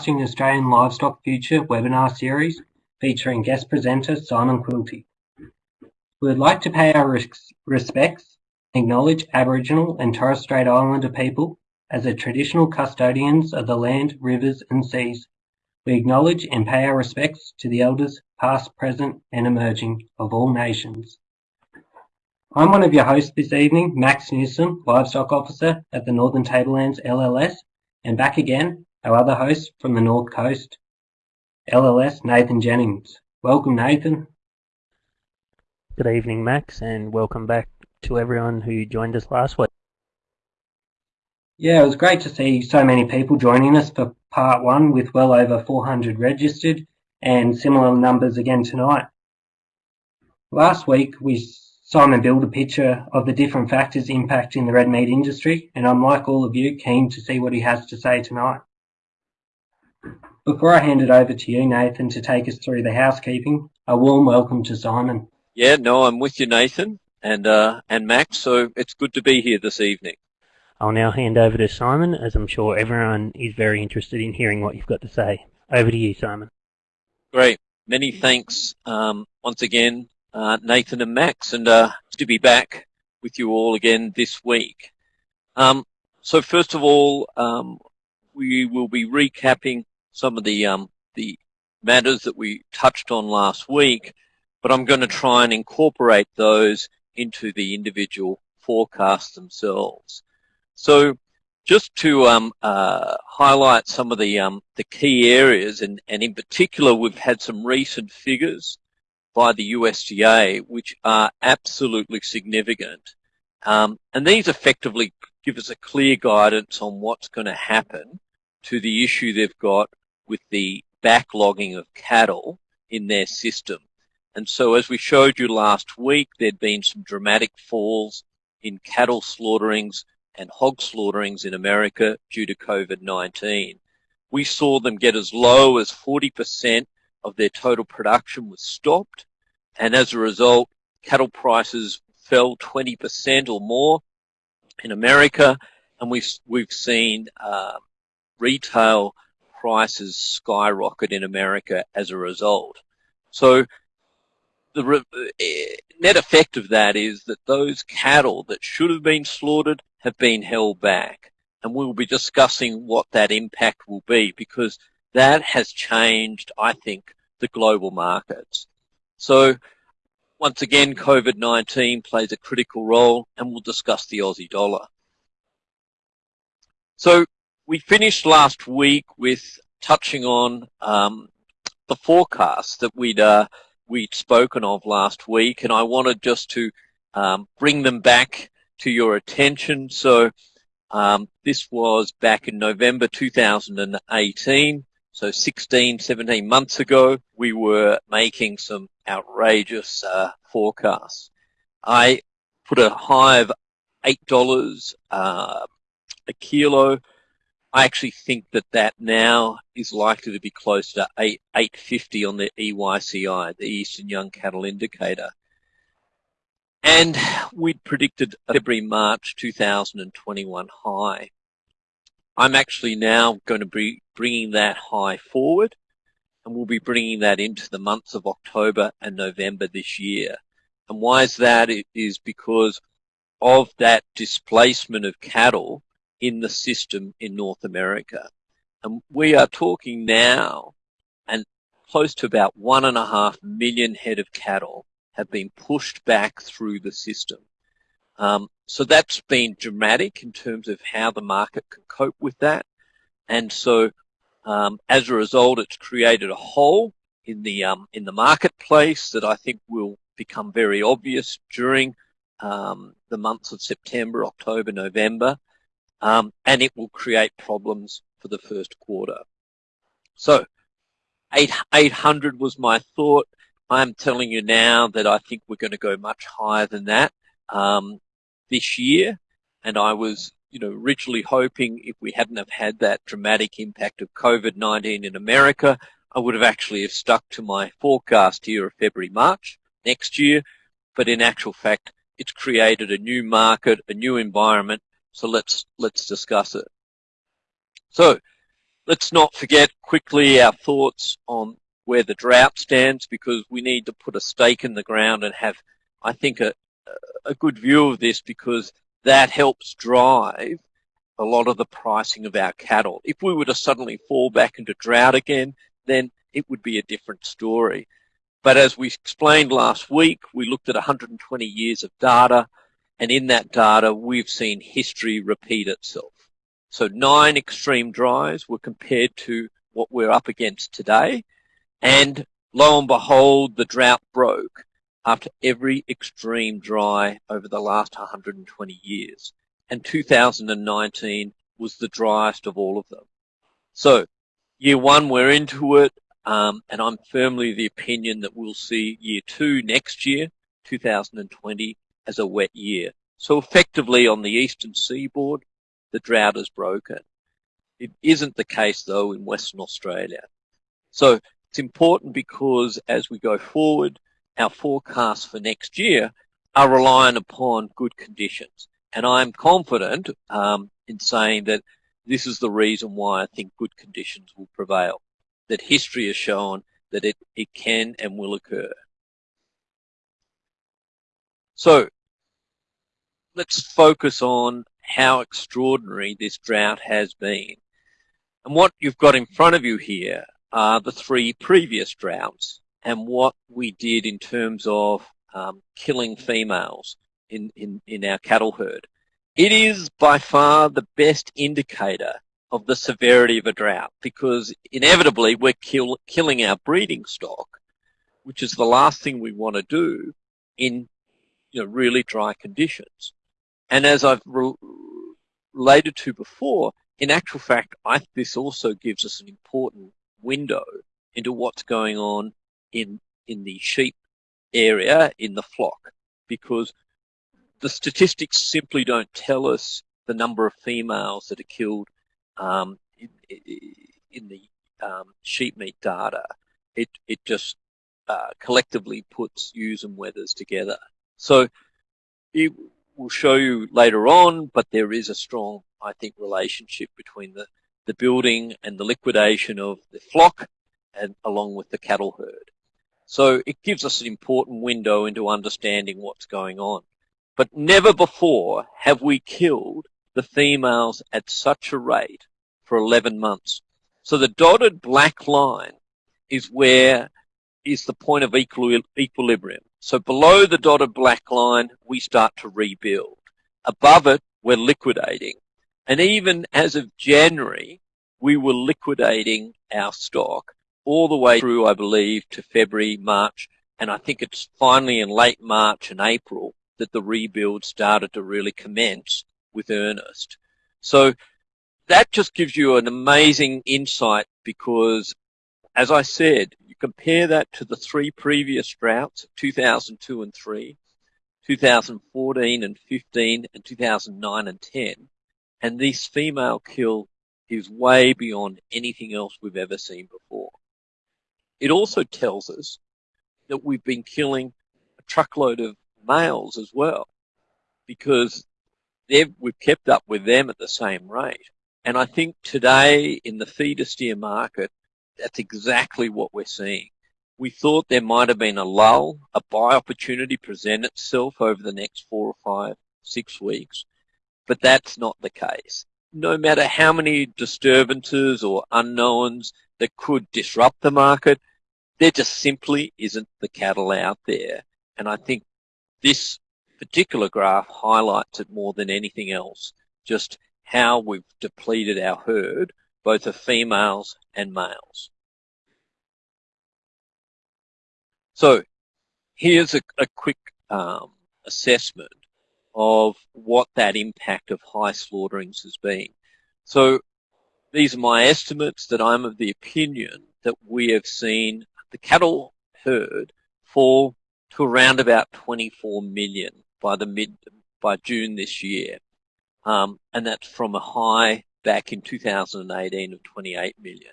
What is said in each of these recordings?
Australian Livestock Future webinar series featuring guest presenter Simon Quilty. We would like to pay our res- respects, acknowledge Aboriginal and Torres Strait Islander people as the traditional custodians of the land, rivers, and seas. We acknowledge and pay our respects to the elders, past, present, and emerging, of all nations. I'm one of your hosts this evening, Max Newsom, Livestock Officer at the Northern Tablelands LLS, and back again, our other host from the North Coast, LLS, Nathan Jennings. Welcome, Nathan. Good evening, Max, and welcome back to everyone who joined us last week. Yeah, it was great to see so many people joining us for part one with well over 400 registered and similar numbers again tonight. Last week, we Simon build a picture of the different factors impacting the red meat industry, and I'm like all of you, keen to see what he has to say tonight. Before I hand it over to you, Nathan, to take us through the housekeeping, a warm welcome to Simon. Yeah, no, I'm with you, Nathan, and uh, and Max. So it's good to be here this evening. I'll now hand over to Simon, as I'm sure everyone is very interested in hearing what you've got to say. Over to you, Simon. Great. Many thanks um, once again uh, Nathan and Max, and uh, to be back with you all again this week. Um, so first of all, um, we will be recapping some of the um, the matters that we touched on last week, but I'm going to try and incorporate those into the individual forecasts themselves. So just to um, uh, highlight some of the um, the key areas, and, and in particular, we've had some recent figures by the USDA, which are absolutely significant. Um, and these effectively give us a clear guidance on what's going to happen to the issue they've got with the backlogging of cattle in their system. And so as we showed you last week, there'd been some dramatic falls in cattle slaughterings and hog slaughterings in America due to COVID-19. We saw them get as low as 40% of their total production was stopped. And as a result, cattle prices fell 20% or more in America. And we've, we've seen uh, retail prices skyrocket in America as a result. So the re- eh, net effect of that is that those cattle that should have been slaughtered have been held back. And we'll be discussing what that impact will be because that has changed, I think, the global markets. So once again, COVID-19 plays a critical role and we'll discuss the Aussie dollar. So we finished last week with touching on um, the forecasts that we'd uh, we'd spoken of last week, and I wanted just to um, bring them back to your attention. So um, this was back in November 2018. So 16, 17 months ago, we were making some outrageous uh, forecasts. I put a high of $8 uh, a kilo. I actually think that that now is likely to be close to 8, 850 on the EYCI, the Eastern Young Cattle Indicator. And we'd predicted February, March 2021 high. I'm actually now going to be bringing that high forward and we'll be bringing that into the months of October and November this year. And why is that? It is because of that displacement of cattle in the system in North America. And we are talking now and close to about one and a half million head of cattle have been pushed back through the system. Um, so that's been dramatic in terms of how the market can cope with that. And so um, as a result, it's created a hole in the um, in the marketplace that I think will become very obvious during um, the months of September, October, November, um, and it will create problems for the first quarter. So, 8, 800 was my thought. I'm telling you now that I think we're going to go much higher than that. Um, this year. And I was, you know, originally hoping if we hadn't have had that dramatic impact of COVID-19 in America, I would have actually have stuck to my forecast here of February, March next year. But in actual fact, it's created a new market, a new environment. So let's, let's discuss it. So let's not forget quickly our thoughts on where the drought stands because we need to put a stake in the ground and have, I think, a, a good view of this because that helps drive a lot of the pricing of our cattle. If we were to suddenly fall back into drought again, then it would be a different story. But as we explained last week, we looked at 120 years of data, and in that data, we've seen history repeat itself. So nine extreme dries were compared to what we're up against today, and lo and behold, the drought broke after every extreme dry over the last 120 years. And 2019 was the driest of all of them. So year one, we're into it. Um, and I'm firmly the opinion that we'll see year two next year, 2020, as a wet year. So effectively on the eastern seaboard, the drought is broken. It isn't the case though in Western Australia. So it's important because as we go forward, our forecasts for next year are reliant upon good conditions. And I'm confident um, in saying that this is the reason why I think good conditions will prevail that history has shown that it, it can and will occur. So let's focus on how extraordinary this drought has been. And what you've got in front of you here are the three previous droughts and what we did in terms of um, killing females in, in, in our cattle herd. It is by far the best indicator of the severity of a drought because inevitably we're kill, killing our breeding stock, which is the last thing we want to do in you know, really dry conditions. And as I've re related to before, in actual fact, I, this also gives us an important window into what's going on in, in the sheep area in the flock because the statistics simply don't tell us the number of females that are killed um, in, in, the um, sheep meat data, it, it just uh, collectively puts ewes and wethers together. So it will show you later on, but there is a strong, I think, relationship between the, the building and the liquidation of the flock and along with the cattle herd. So it gives us an important window into understanding what's going on. But never before have we killed the females at such a rate for 11 months. So the dotted black line is where is the point of equilibrium. So below the dotted black line, we start to rebuild. Above it, we're liquidating. And even as of January, we were liquidating our stock all the way through, I believe, to February, March. And I think it's finally in late March and April that the rebuild started to really commence with earnest. So that just gives you an amazing insight because, as I said, compare that to the three previous droughts, 2002 and 3, 2014 and 15, and 2009 and 10, and this female kill is way beyond anything else we've ever seen before. It also tells us that we've been killing a truckload of males as well because we've kept up with them at the same rate. And I think today in the feeder steer market, that's exactly what we're seeing. We thought there might have been a lull, a buy opportunity present itself over the next four or five, six weeks, but that's not the case. No matter how many disturbances or unknowns that could disrupt the market, there just simply isn't the cattle out there. And I think this particular graph highlights it more than anything else, just how we've depleted our herd, both of females and males. So here's a, a quick um, assessment of what that impact of high slaughterings has been. So these are my estimates that I'm of the opinion that we have seen the cattle herd fall to around about 24 million by the mid by June this year, um, and that's from a high back in 2018 of 28 million.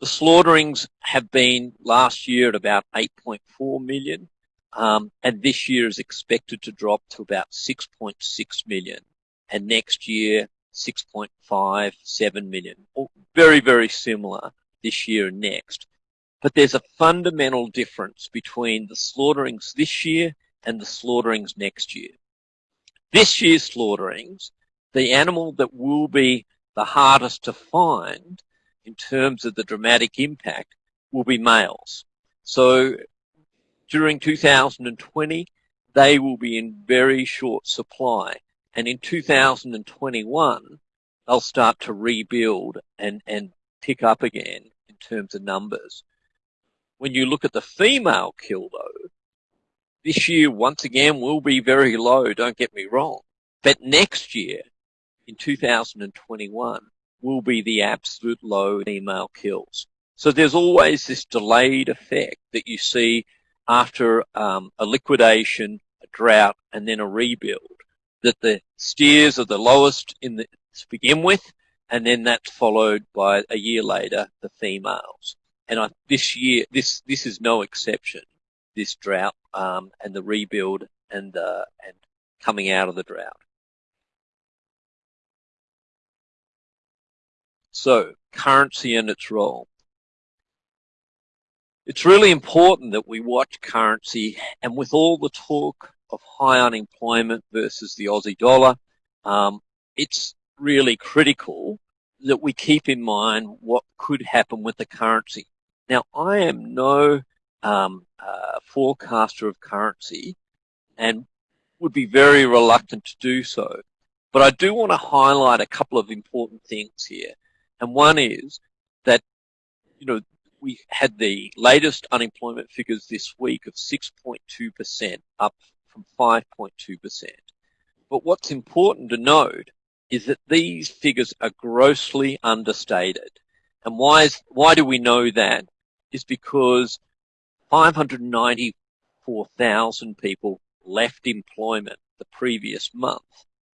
The slaughterings have been last year at about 8.4 million, um, and this year is expected to drop to about 6.6 million, and next year 6.57 million. Very, very similar this year and next. But there's a fundamental difference between the slaughterings this year and the slaughterings next year. This year's slaughterings, the animal that will be the hardest to find in terms of the dramatic impact will be males. So during 2020, they will be in very short supply. And in 2021, they'll start to rebuild and, and pick up again in terms of numbers. When you look at the female kill though, this year once again will be very low, don't get me wrong. But next year, in 2021, will be the absolute low female kills. So there's always this delayed effect that you see after um, a liquidation, a drought, and then a rebuild. That the steers are the lowest in the, to begin with, and then that's followed by a year later the females. And I, this year, this this is no exception. This drought um, and the rebuild and uh, and coming out of the drought. So currency and its role. It's really important that we watch currency and with all the talk of high unemployment versus the Aussie dollar, um, it's really critical that we keep in mind what could happen with the currency. Now, I am no um, uh, forecaster of currency and would be very reluctant to do so. But I do want to highlight a couple of important things here. And one is that, you know, we had the latest unemployment figures this week of 6.2%, up from 5.2%. But what's important to note is that these figures are grossly understated. And why is, why do we know that? Is because 594,000 people left employment the previous month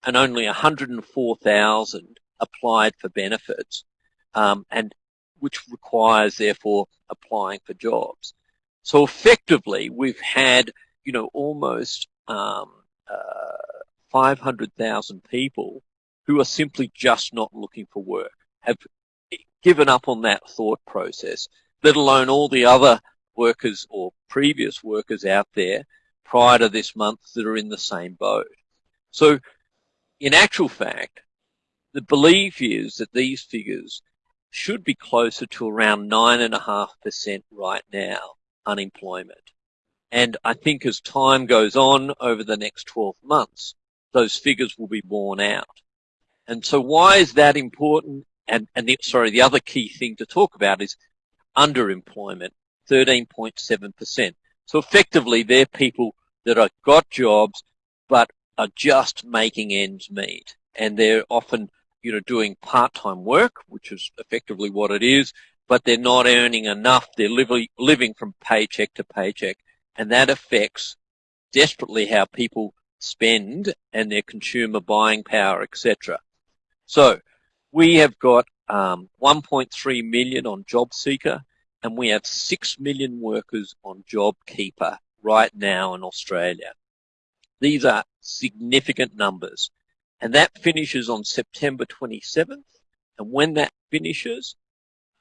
and only 104,000 applied for benefits um, and which requires therefore applying for jobs. So effectively, we've had you know almost um, uh, 500,000 people who are simply just not looking for work, have given up on that thought process, let alone all the other workers or previous workers out there prior to this month that are in the same boat. So in actual fact, the belief is that these figures should be closer to around 9.5% right now, unemployment. And I think as time goes on over the next 12 months, those figures will be borne out. And so why is that important? And, and the, sorry, the other key thing to talk about is underemployment, 13.7%. So effectively, they're people that have got jobs, but are just making ends meet. And they're often you know, doing part-time work, which is effectively what it is, but they're not earning enough. They're living, living from paycheck to paycheck. And that affects desperately how people spend and their consumer buying power, etc. So we have got um, 1.3 million on JobSeeker and we have 6 million workers on JobKeeper right now in Australia. These are significant numbers. And that finishes on September 27th. And when that finishes,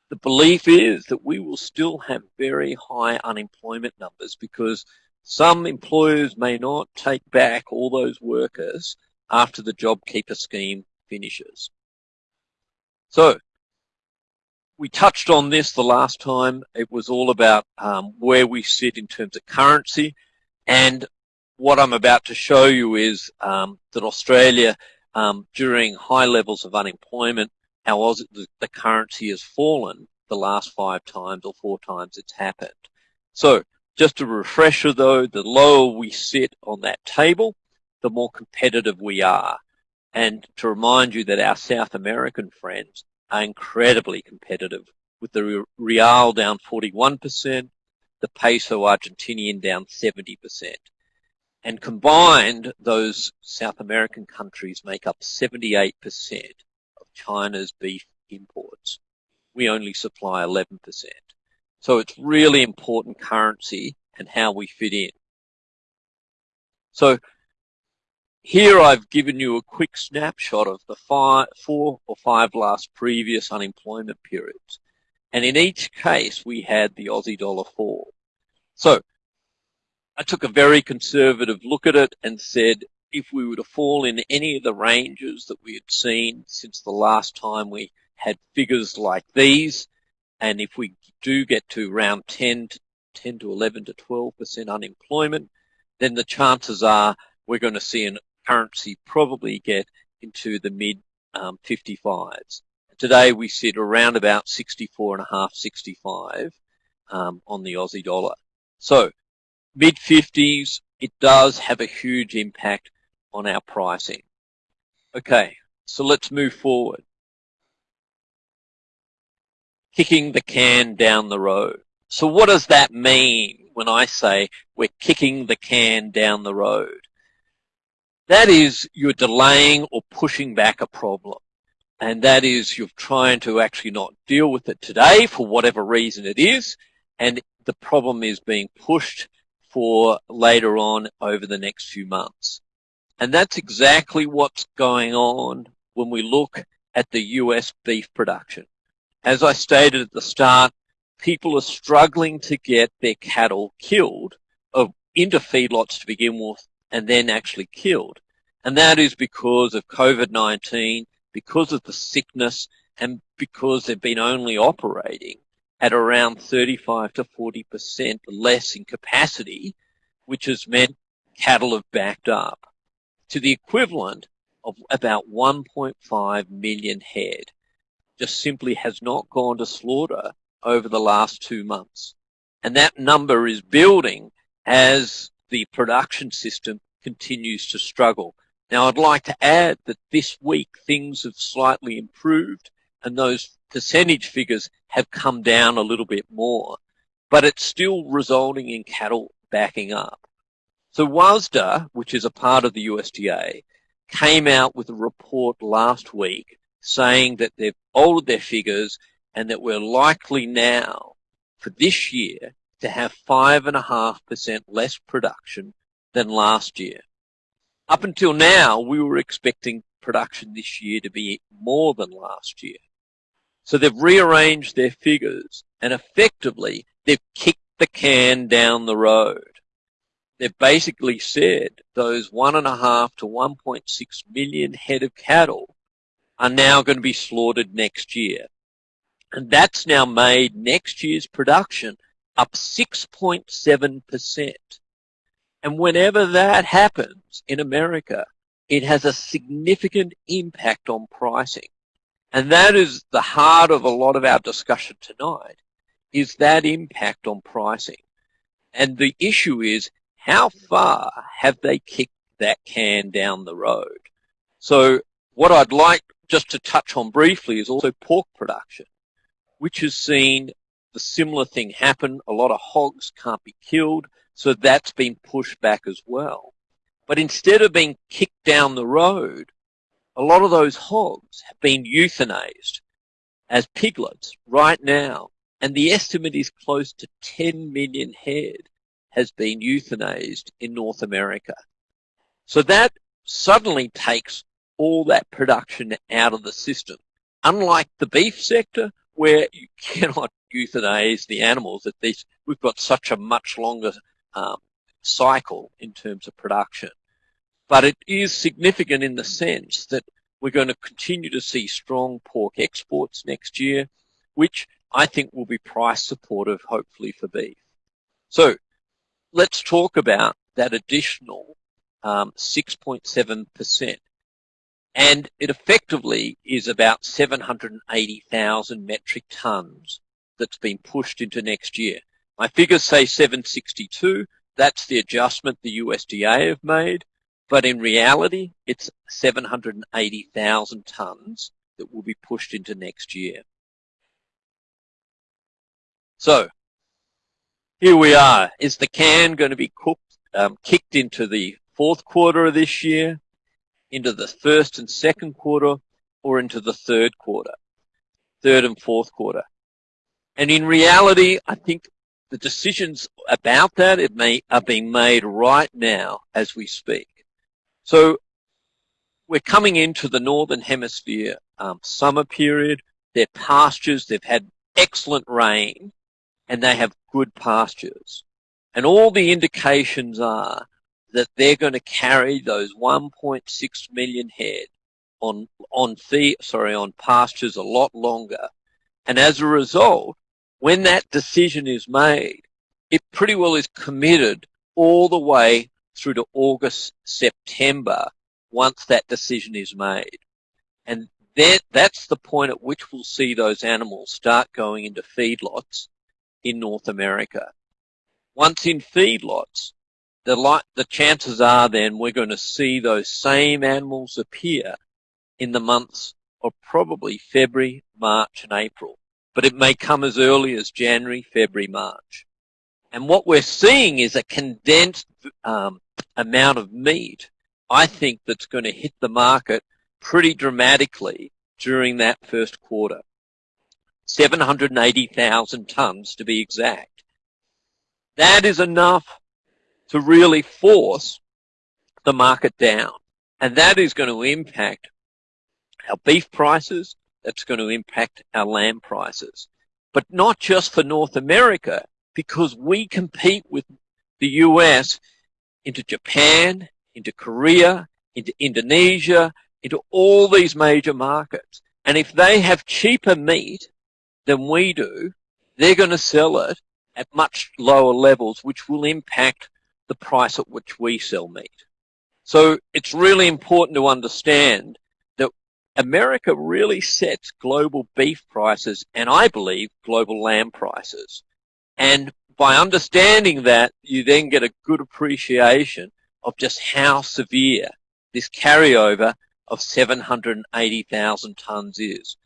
the belief is that we will still have very high unemployment numbers because some employers may not take back all those workers after the JobKeeper scheme finishes. So we touched on this the last time. It was all about um, where we sit in terms of currency. And what I'm about to show you is um, that Australia um, during high levels of unemployment, how was it the, the currency has fallen the last five times or four times it's happened. So just a refresher though, the lower we sit on that table, the more competitive we are. And to remind you that our South American friends are incredibly competitive with the real down 41%, the peso Argentinian down 70%. And combined, those South American countries make up 78% of China's beef imports. We only supply 11%. So it's really important currency and how we fit in. So here I've given you a quick snapshot of the five, four or five last previous unemployment periods. And in each case, we had the Aussie dollar fall. So I took a very conservative look at it and said, if we were to fall in any of the ranges that we had seen since the last time we had figures like these, and if we do get to around 10 to 10 to 11 to 12% unemployment, then the chances are we're going to see an currency probably get into the mid um, 55s. Today we sit around about 64 and a half, 65 um, on the Aussie dollar. So mid 50s, it does have a huge impact on our pricing. Okay, so let's move forward. Kicking the can down the road. So what does that mean when I say we're kicking the can down the road? That is you're delaying or pushing back a problem. And that is you're trying to actually not deal with it today for whatever reason it is. And the problem is being pushed for later on over the next few months. And that's exactly what's going on when we look at the US beef production. As I stated at the start, people are struggling to get their cattle killed or into feedlots to begin with and then actually killed. And that is because of COVID-19, because of the sickness, and because they've been only operating at around 35 to 40% less in capacity, which has meant cattle have backed up to the equivalent of about 1.5 million head just simply has not gone to slaughter over the last two months. And that number is building as the production system continues to struggle. Now, I'd like to add that this week things have slightly improved and those percentage figures have come down a little bit more, but it's still resulting in cattle backing up. So WASDE, which is a part of the USDA, came out with a report last week saying that they've altered their figures and that we're likely now for this year to have 5.5% less production than last year. Up until now, we were expecting production this year to be more than last year. So they've rearranged their figures and effectively they've kicked the can down the road. They've basically said those one and a half to 1.6 million head of cattle are now going to be slaughtered next year. And that's now made next year's production up 6.7%. And whenever that happens in America, it has a significant impact on pricing. And that is the heart of a lot of our discussion tonight, is that impact on pricing. And the issue is, how far have they kicked that can down the road? So what I'd like just to touch on briefly is also pork production, which has seen the similar thing happen. A lot of hogs can't be killed. So that's been pushed back as well. But instead of being kicked down the road, a lot of those hogs have been euthanized as piglets right now. And the estimate is close to 10 million head has been euthanized in North America. So that suddenly takes all that production out of the system. Unlike the beef sector, where you cannot euthanize the animals, at least we've got such a much longer um, cycle in terms of production. But it is significant in the sense that we're going to continue to see strong pork exports next year, which I think will be price supportive, hopefully, for beef. So let's talk about that additional 6.7%. Um, and it effectively is about 780,000 metric tons that's been pushed into next year. My figures say 762. That's the adjustment the USDA have made. But in reality, it's 780,000 tons that will be pushed into next year. So here we are. Is the can going to be cooked, um, kicked into the fourth quarter of this year, into the first and second quarter, or into the third quarter, third and fourth quarter? And in reality, I think the decisions about that it may, are being made right now as we speak. So we're coming into the Northern Hemisphere um, summer period. Their pastures, they've had excellent rain and they have good pastures. And all the indications are that they're going to carry those 1.6 million head on on the sorry on pastures a lot longer. And as a result, when that decision is made, it pretty well is committed all the way through to August, September, once that decision is made. And that, that's the point at which we'll see those animals start going into feedlots in North America. Once in feedlots, the, the chances are then we're going to see those same animals appear in the months of probably February, March and April. But it may come as early as January, February, March. And what we're seeing is a condensed um, amount of meat, I think, that's going to hit the market pretty dramatically during that first quarter. 780,000 tons to be exact. That is enough to really force the market down. And that is going to impact our beef prices. That's going to impact our lamb prices. But not just for North America, because we compete with the US into Japan, into Korea, into Indonesia, into all these major markets. And if they have cheaper meat than we do, they're going to sell it at much lower levels, which will impact the price at which we sell meat. So it's really important to understand that America really sets global beef prices and I believe global lamb prices. And by understanding that, you then get a good appreciation of just how severe this carryover of 780,000 tons is.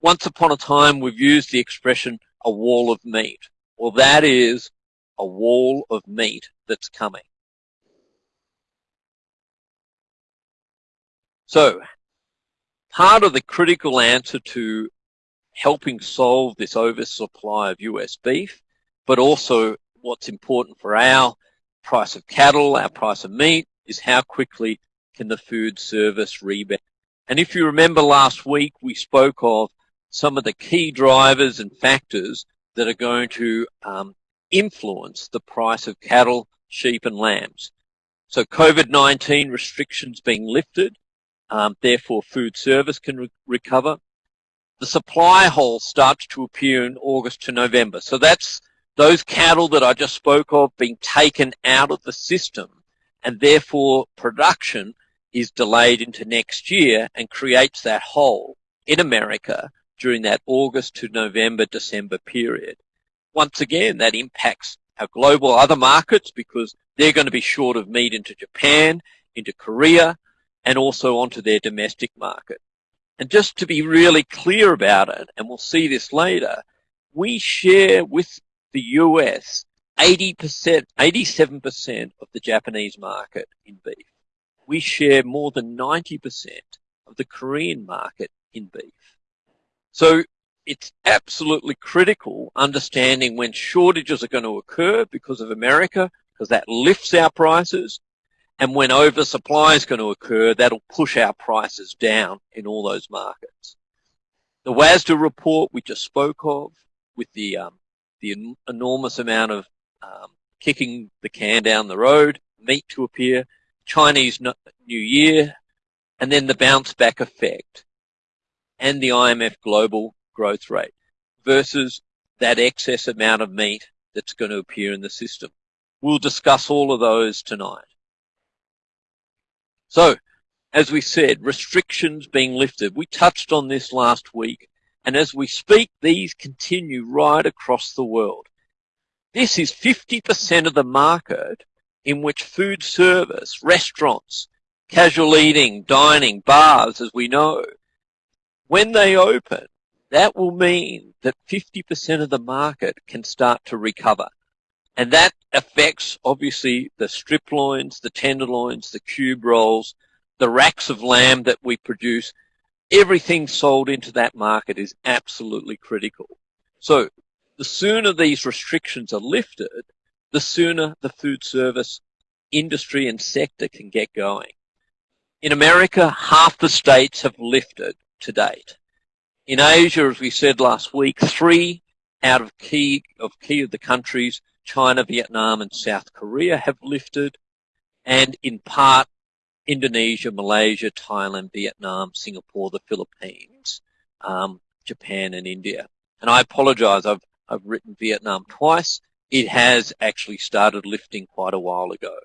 Once upon a time, we've used the expression a wall of meat. Well, that is a wall of meat that's coming. So, part of the critical answer to helping solve this oversupply of US beef, but also what's important for our price of cattle, our price of meat, is how quickly can the food service rebound. And if you remember last week, we spoke of some of the key drivers and factors that are going to um, influence the price of cattle, sheep and lambs. So COVID-19 restrictions being lifted, um, therefore food service can re recover. The supply hole starts to appear in August to November. So that's those cattle that I just spoke of being taken out of the system and therefore production is delayed into next year and creates that hole in America during that August to November, December period. Once again, that impacts our global other markets because they're going to be short of meat into Japan, into Korea, and also onto their domestic market. And just to be really clear about it, and we'll see this later, we share with the US 80%, 87% of the Japanese market in beef. We share more than 90% of the Korean market in beef. So it's absolutely critical understanding when shortages are going to occur because of America, because that lifts our prices, and when oversupply is going to occur, that'll push our prices down in all those markets. The WASDE report we just spoke of with the um, the enormous amount of um, kicking the can down the road, meat to appear, Chinese New Year, and then the bounce back effect and the IMF global growth rate versus that excess amount of meat that's going to appear in the system. We'll discuss all of those tonight. So, as we said, restrictions being lifted. We touched on this last week, and as we speak, these continue right across the world. This is 50% of the market in which food service, restaurants, casual eating, dining, bars, as we know, when they open, that will mean that 50% of the market can start to recover. And that affects obviously the strip loins, the tenderloins, the cube rolls, the racks of lamb that we produce. Everything sold into that market is absolutely critical. So the sooner these restrictions are lifted, the sooner the food service industry and sector can get going. In America, half the states have lifted to date. In Asia, as we said last week, three out of key of key of the countries, China, Vietnam, and South Korea have lifted, and in part, Indonesia, Malaysia, Thailand, Vietnam, Singapore, the Philippines, um, Japan, and India. And I apologize, I've, I've written Vietnam twice. It has actually started lifting quite a while ago.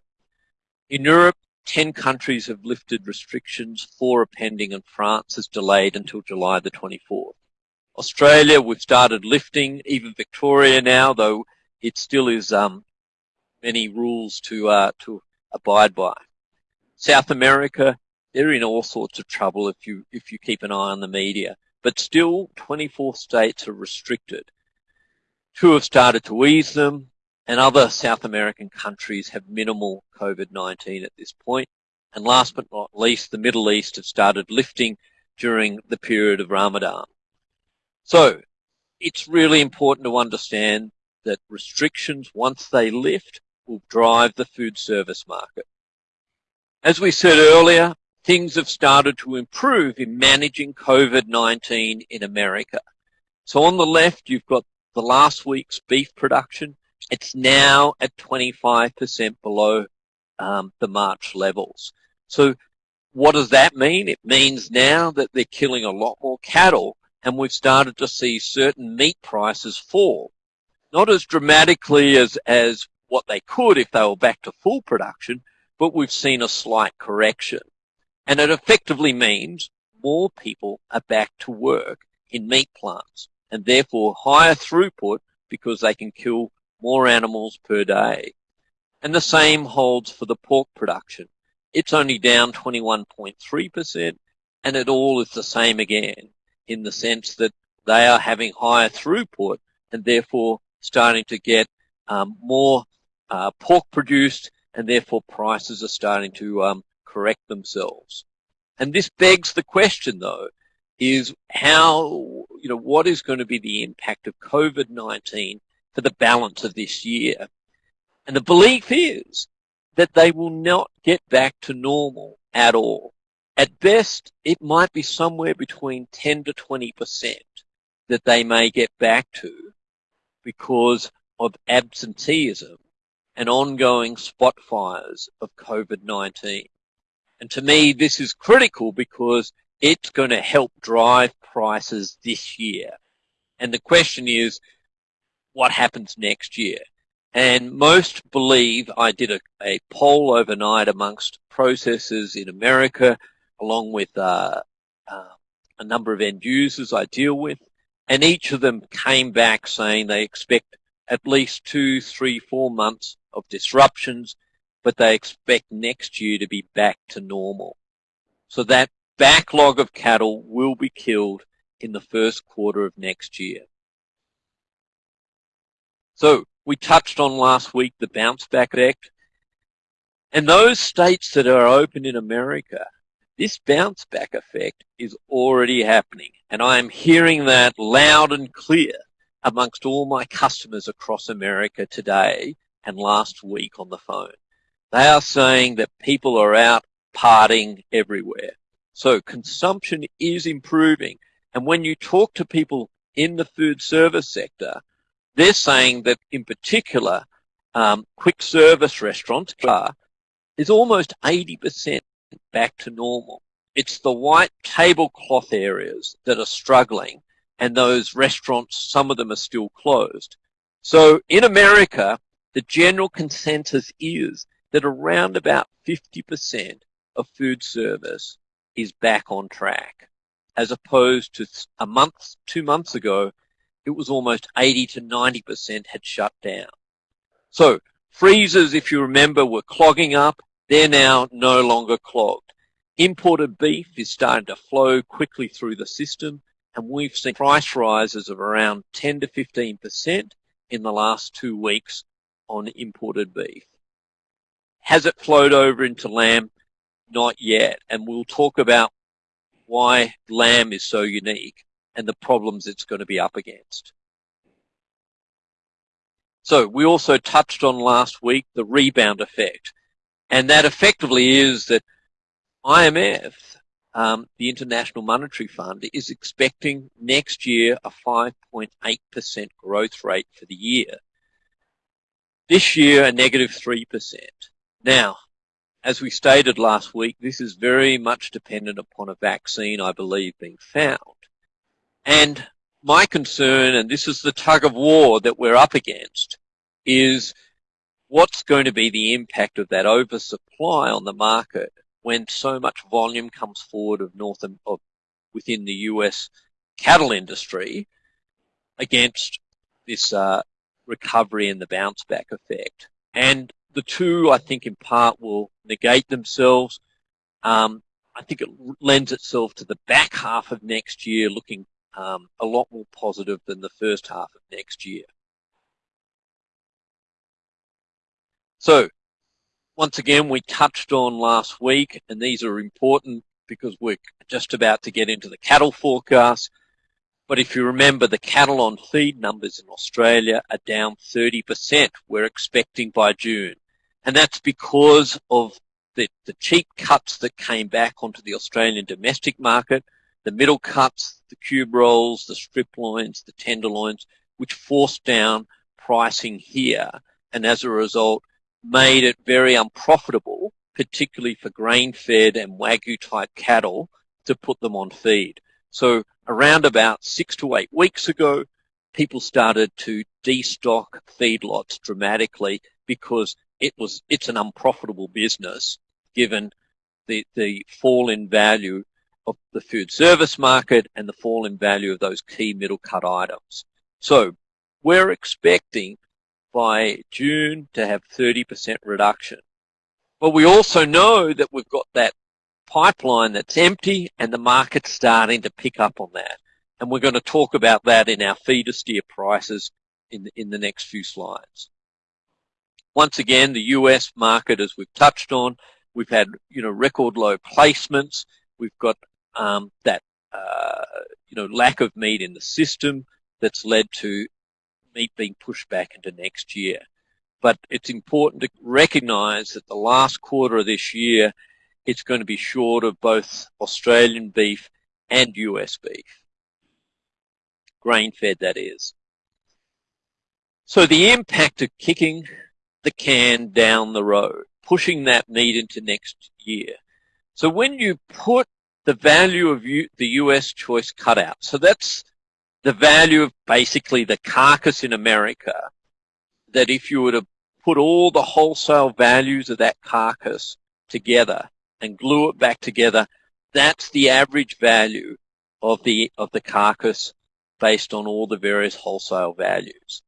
In Europe, 10 countries have lifted restrictions, four are pending, and France is delayed until July the 24th. Australia, we've started lifting, even Victoria now, though it still is um, many rules to uh, to abide by. South America, they're in all sorts of trouble if you if you keep an eye on the media. But still, 24 states are restricted. Two have started to ease them and other South American countries have minimal COVID-19 at this point. And last but not least, the Middle East have started lifting during the period of Ramadan. So it's really important to understand that restrictions, once they lift, will drive the food service market. As we said earlier, things have started to improve in managing COVID-19 in America. So on the left, you've got the last week's beef production it's now at 25% below um, the March levels. So what does that mean? It means now that they're killing a lot more cattle and we've started to see certain meat prices fall. Not as dramatically as, as what they could if they were back to full production, but we've seen a slight correction. And it effectively means more people are back to work in meat plants and therefore higher throughput because they can kill more animals per day. And the same holds for the pork production. It's only down 21.3% and it all is the same again in the sense that they are having higher throughput and therefore starting to get um, more uh, pork produced and therefore prices are starting to um, correct themselves. And this begs the question though, is how, you know, what is going to be the impact of COVID-19 for the balance of this year. And the belief is that they will not get back to normal at all. At best, it might be somewhere between 10 to 20% that they may get back to because of absenteeism and ongoing spot fires of COVID-19. And to me, this is critical because it's going to help drive prices this year. And the question is, what happens next year. And most believe I did a, a poll overnight amongst processors in America, along with uh, uh, a number of end users I deal with, and each of them came back saying they expect at least two, three, four months of disruptions, but they expect next year to be back to normal. So that backlog of cattle will be killed in the first quarter of next year. So we touched on last week the bounce back effect. And those states that are open in America, this bounce back effect is already happening. And I am hearing that loud and clear amongst all my customers across America today and last week on the phone. They are saying that people are out partying everywhere. So consumption is improving. And when you talk to people in the food service sector, they're saying that in particular, um, quick service restaurants are, is almost 80% back to normal. It's the white tablecloth areas that are struggling and those restaurants, some of them are still closed. So in America, the general consensus is that around about 50% of food service is back on track as opposed to a month, two months ago, it was almost 80 to 90% had shut down. So freezers, if you remember, were clogging up. They're now no longer clogged. Imported beef is starting to flow quickly through the system and we've seen price rises of around 10 to 15% in the last two weeks on imported beef. Has it flowed over into lamb? Not yet. And we'll talk about why lamb is so unique and the problems it's going to be up against. So we also touched on last week the rebound effect. And that effectively is that IMF, um, the International Monetary Fund, is expecting next year a 5.8% growth rate for the year. This year, a negative 3%. Now, as we stated last week, this is very much dependent upon a vaccine, I believe, being found. And my concern, and this is the tug of war that we're up against, is what's going to be the impact of that oversupply on the market when so much volume comes forward of North of within the US cattle industry against this uh, recovery and the bounce back effect. And the two, I think, in part will negate themselves. Um, I think it lends itself to the back half of next year looking um, a lot more positive than the first half of next year. So, once again, we touched on last week, and these are important because we're just about to get into the cattle forecast. But if you remember, the cattle on feed numbers in Australia are down 30%, we're expecting by June. And that's because of the, the cheap cuts that came back onto the Australian domestic market, the middle cuts, the cube rolls, the strip loins, the tenderloins, which forced down pricing here. And as a result, made it very unprofitable, particularly for grain-fed and Wagyu-type cattle, to put them on feed. So around about six to eight weeks ago, people started to destock feedlots dramatically because it was it's an unprofitable business given the the fall in value of the food service market and the fall in value of those key middle cut items. So we're expecting by June to have 30% reduction. But we also know that we've got that pipeline that's empty and the market's starting to pick up on that. And we're going to talk about that in our feeder steer prices in the, in the next few slides. Once again, the US market, as we've touched on, we've had, you know, record low placements. We've got um, that, uh, you know, lack of meat in the system that's led to meat being pushed back into next year. But it's important to recognize that the last quarter of this year, it's going to be short of both Australian beef and US beef. Grain fed, that is. So the impact of kicking the can down the road, pushing that meat into next year. So when you put the value of the US choice cutout, so that's the value of basically the carcass in America, that if you were to put all the wholesale values of that carcass together and glue it back together, that's the average value of the of the carcass based on all the various wholesale values.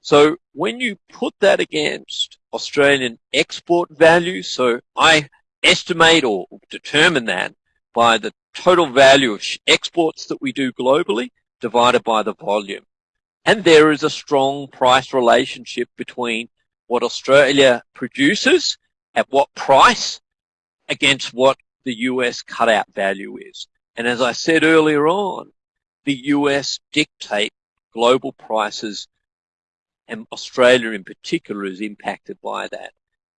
So when you put that against Australian export values, so I estimate or determine that by the total value of exports that we do globally, divided by the volume. And there is a strong price relationship between what Australia produces at what price against what the US cutout value is. And as I said earlier on, the US dictate global prices and Australia in particular is impacted by that.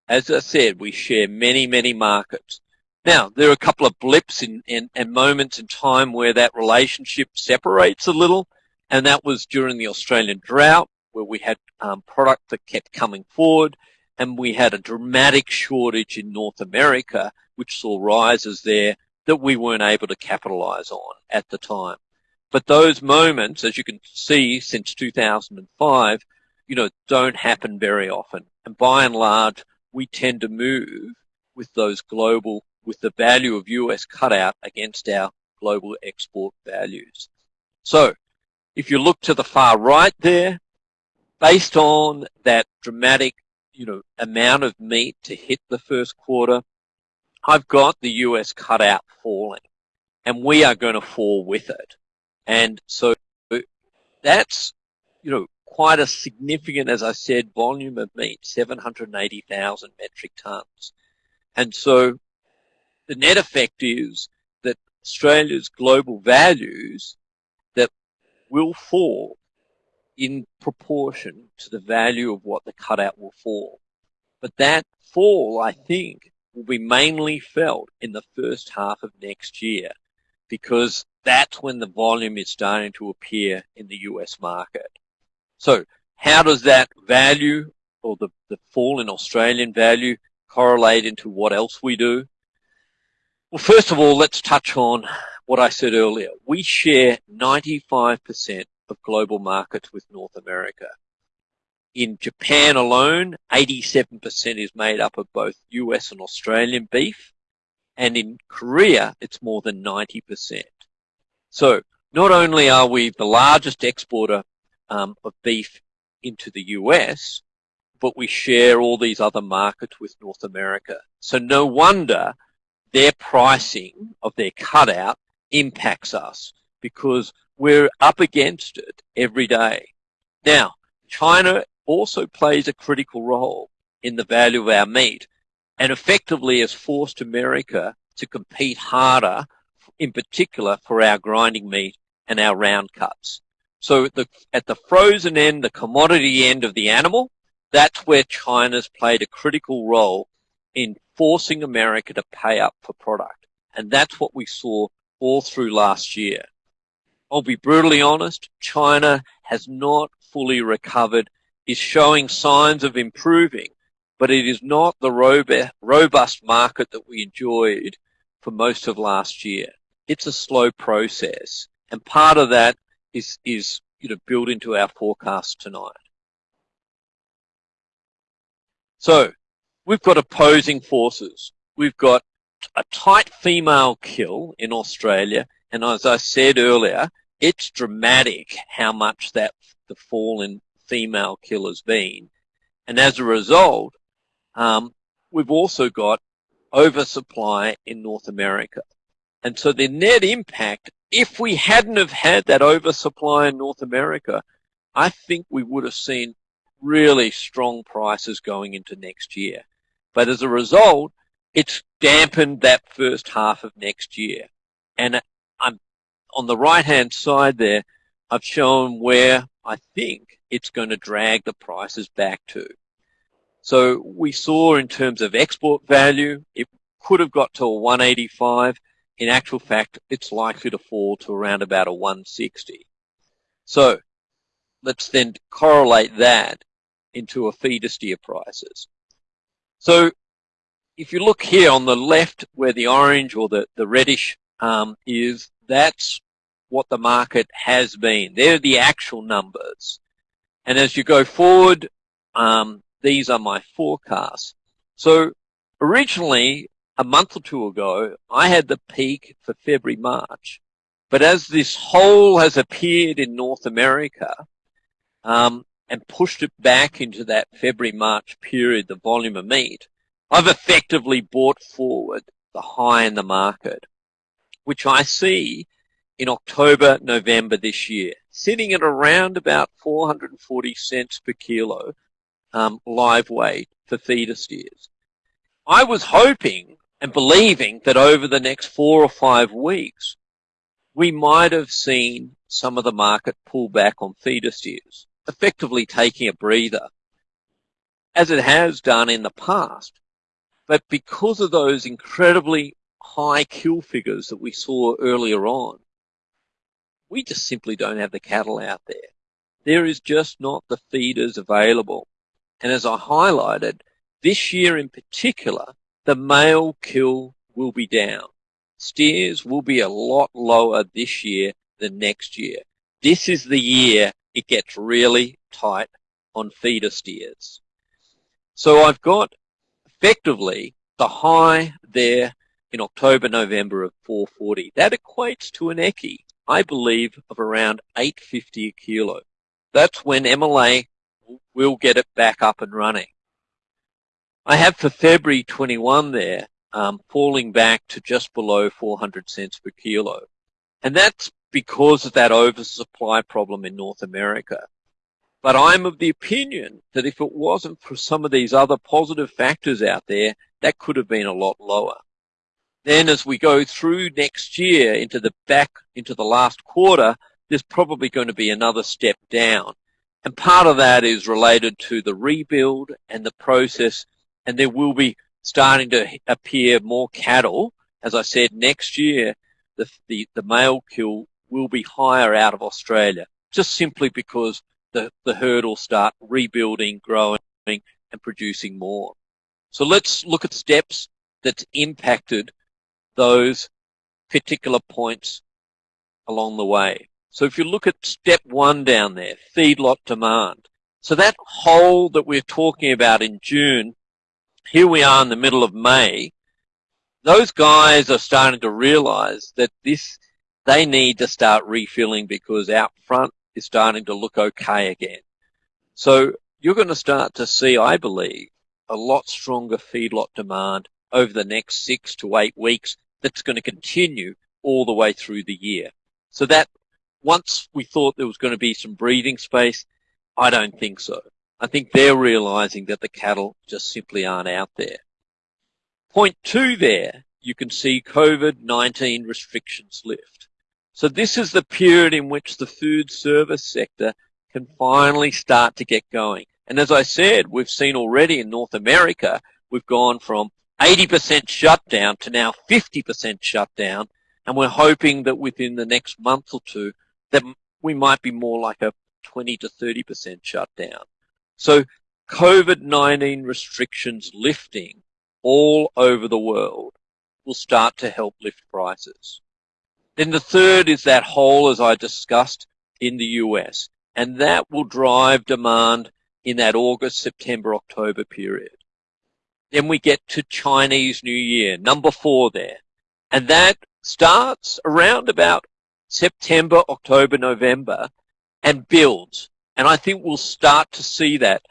As I said, we share many, many markets. Now, there are a couple of blips in, in, and moments in time where that relationship separates a little, and that was during the Australian drought, where we had um, product that kept coming forward, and we had a dramatic shortage in North America, which saw rises there that we weren't able to capitalize on at the time. But those moments, as you can see since 2005, you know, don't happen very often. And by and large, we tend to move with those global with the value of US cutout against our global export values. So if you look to the far right there, based on that dramatic you know, amount of meat to hit the first quarter, I've got the US cutout falling and we are going to fall with it. And so that's, you know, quite a significant, as I said, volume of meat, 780,000 metric tons. And so the net effect is that Australia's global values that will fall in proportion to the value of what the cutout will fall. But that fall, I think, will be mainly felt in the first half of next year because that's when the volume is starting to appear in the US market. So how does that value or the, the fall in Australian value correlate into what else we do? Well, first of all, let's touch on what I said earlier. We share 95% of global markets with North America. In Japan alone, 87% is made up of both US and Australian beef. And in Korea, it's more than 90%. So not only are we the largest exporter um, of beef into the US, but we share all these other markets with North America. So no wonder their pricing of their cutout impacts us because we're up against it every day. Now, China also plays a critical role in the value of our meat and effectively has forced America to compete harder, in particular for our grinding meat and our round cuts. So the, at the frozen end, the commodity end of the animal, that's where China's played a critical role in forcing America to pay up for product. And that's what we saw all through last year. I'll be brutally honest, China has not fully recovered, is showing signs of improving, but it is not the robust market that we enjoyed for most of last year. It's a slow process. And part of that is, is you know, built into our forecast tonight. So we've got opposing forces. We've got a tight female kill in Australia. And as I said earlier, it's dramatic how much that the fall in female kill has been. And as a result, um, we've also got oversupply in North America. And so the net impact, if we hadn't have had that oversupply in North America, I think we would have seen really strong prices going into next year. But as a result, it's dampened that first half of next year. And on the right hand side there, I've shown where I think it's going to drag the prices back to. So we saw in terms of export value, it could have got to a 185. In actual fact, it's likely to fall to around about a 160. So let's then correlate that into a feeder steer prices. So if you look here on the left where the orange or the, the reddish um, is, that's what the market has been. They're the actual numbers. And as you go forward, um, these are my forecasts. So originally, a month or two ago, I had the peak for February, March. But as this hole has appeared in North America um, and pushed it back into that February, March period, the volume of meat, I've effectively brought forward the high in the market, which I see in October, November this year, sitting at around about 440 cents per kilo um, live weight for feeder steers. I was hoping and believing that over the next four or five weeks, we might have seen some of the market pull back on feeder steers, effectively taking a breather, as it has done in the past. But because of those incredibly high kill figures that we saw earlier on, we just simply don't have the cattle out there. There is just not the feeders available. And as I highlighted, this year in particular, the male kill will be down. Steers will be a lot lower this year than next year. This is the year it gets really tight on feeder steers. So I've got effectively the high there in October, November of 440. That equates to an ECI, I believe, of around 850 a kilo. That's when MLA will get it back up and running. I have for February 21 there, um, falling back to just below 400 cents per kilo. And that's because of that oversupply problem in North America. But I'm of the opinion that if it wasn't for some of these other positive factors out there, that could have been a lot lower. Then as we go through next year into the back, into the last quarter, there's probably going to be another step down. And part of that is related to the rebuild and the process, and there will be starting to appear more cattle. As I said, next year, the, the, the male kill will be higher out of Australia, just simply because the, the herd will start rebuilding, growing, and producing more. So let's look at steps that's impacted those particular points along the way. So if you look at step one down there, feedlot demand. So that hole that we're talking about in June, here we are in the middle of May, those guys are starting to realize that this, they need to start refilling because out front is starting to look okay again. So you're going to start to see, I believe, a lot stronger feedlot demand over the next six to eight weeks that's going to continue all the way through the year. So that once we thought there was going to be some breathing space, I don't think so. I think they're realizing that the cattle just simply aren't out there. Point two there, you can see COVID-19 restrictions lift. So this is the period in which the food service sector can finally start to get going. And as I said, we've seen already in North America, we've gone from 80% shutdown to now 50% shutdown. And we're hoping that within the next month or two, that we might be more like a 20 to 30% shutdown. So COVID-19 restrictions lifting all over the world will start to help lift prices. Then the third is that hole, as I discussed, in the US. And that will drive demand in that August, September, October period. Then we get to Chinese New Year, number four there. And that starts around about September, October, November and builds. And I think we'll start to see that.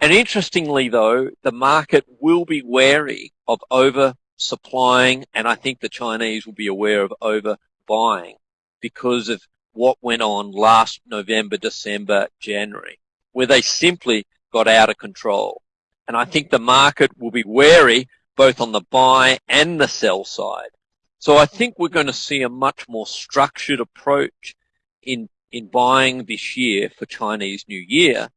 And interestingly though, the market will be wary of oversupplying and I think the Chinese will be aware of overbuying because of what went on last November, December, January, where they simply got out of control. And I think the market will be wary both on the buy and the sell side. So I think we're going to see a much more structured approach in, in buying this year for Chinese New Year.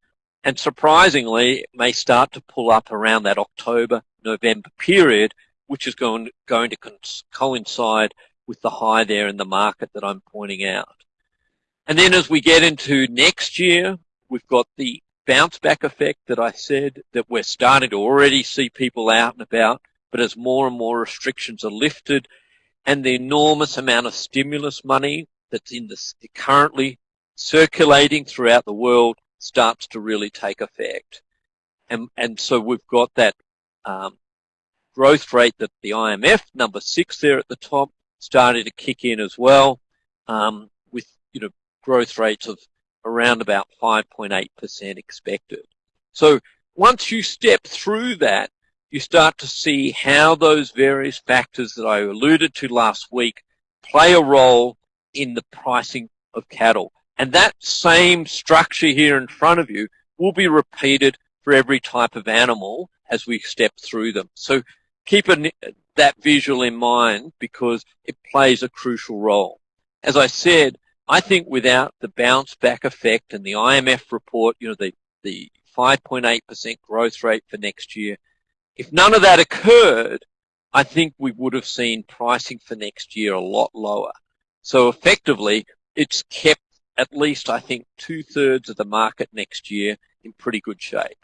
And surprisingly, it may start to pull up around that October, November period, which is going, going to coincide with the high there in the market that I'm pointing out. And then as we get into next year, we've got the bounce back effect that I said that we're starting to already see people out and about, but as more and more restrictions are lifted and the enormous amount of stimulus money that's in the currently circulating throughout the world starts to really take effect. And, and so we've got that um, growth rate that the IMF, number six there at the top, started to kick in as well um, with you know growth rates of around about 5.8% expected. So once you step through that, you start to see how those various factors that I alluded to last week play a role in the pricing of cattle. And that same structure here in front of you will be repeated for every type of animal as we step through them. So keep a, that visual in mind because it plays a crucial role. As I said, I think without the bounce back effect and the IMF report, you know, the, the 5.8% growth rate for next year, if none of that occurred, I think we would have seen pricing for next year a lot lower. So effectively, it's kept at least, I think, two thirds of the market next year in pretty good shape.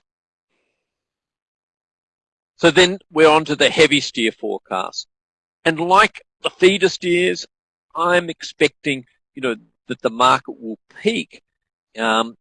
So then we're on to the heavy steer forecast. And like the feeder steers, I'm expecting, you know, that the market will peak um,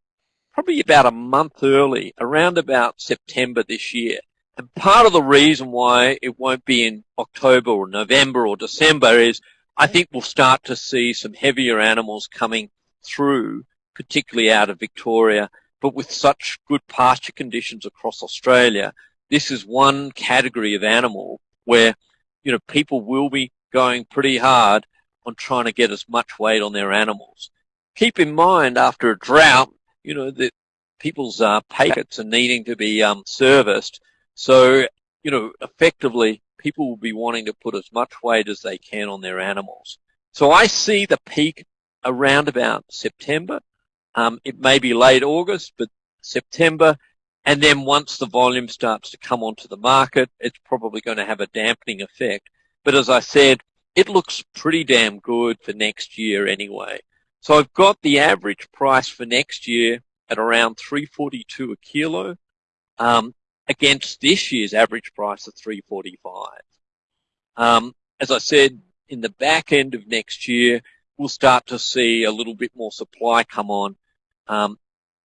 probably about a month early, around about September this year. And part of the reason why it won't be in October or November or December is I think we'll start to see some heavier animals coming through, particularly out of Victoria. But with such good pasture conditions across Australia, this is one category of animal where, you know, people will be going pretty hard on trying to get as much weight on their animals. Keep in mind, after a drought, you know, that people's uh, packets are needing to be um, serviced. So, you know, effectively, people will be wanting to put as much weight as they can on their animals. So I see the peak around about September. Um, it may be late August, but September, And then once the volume starts to come onto the market, it's probably going to have a dampening effect. But as I said, it looks pretty damn good for next year anyway. So I've got the average price for next year at around 342 a kilo um, against this year's average price of 345. Um, as I said, in the back end of next year, we'll start to see a little bit more supply come on. Um,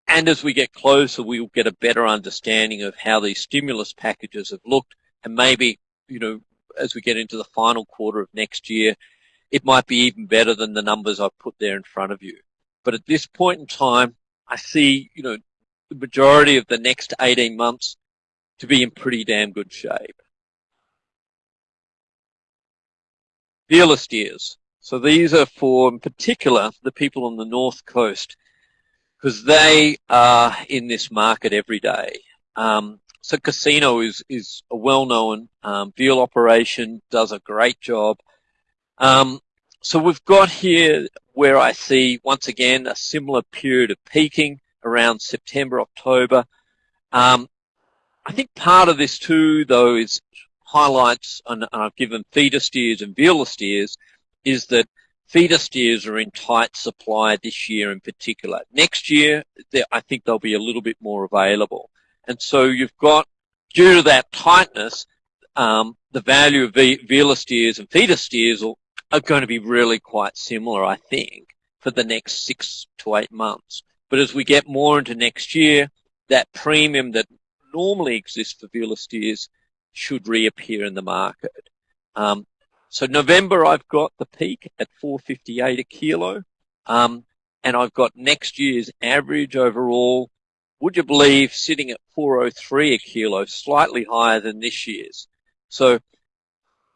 and as we get closer, we'll get a better understanding of how these stimulus packages have looked. And maybe, you know, as we get into the final quarter of next year, it might be even better than the numbers I've put there in front of you. But at this point in time, I see, you know, the majority of the next 18 months to be in pretty damn good shape. Veal steers. So these are for, in particular, the people on the north coast, because they are in this market every day. Um, so Casino is, is a well-known um, veal operation, does a great job. Um, so we've got here where I see, once again, a similar period of peaking around September, October. Um, I think part of this too, though, is highlights, and I've given feeder steers and veal steers, is that feeder steers are in tight supply this year in particular. Next year, I think they'll be a little bit more available. And so you've got, due to that tightness, um, the value of veal steers and feeder steers are going to be really quite similar, I think, for the next six to eight months. But as we get more into next year, that premium that normally exists for veal steers should reappear in the market. Um, so November, I've got the peak at 458 a kilo. Um, and I've got next year's average overall, would you believe, sitting at 403 a kilo, slightly higher than this year's. So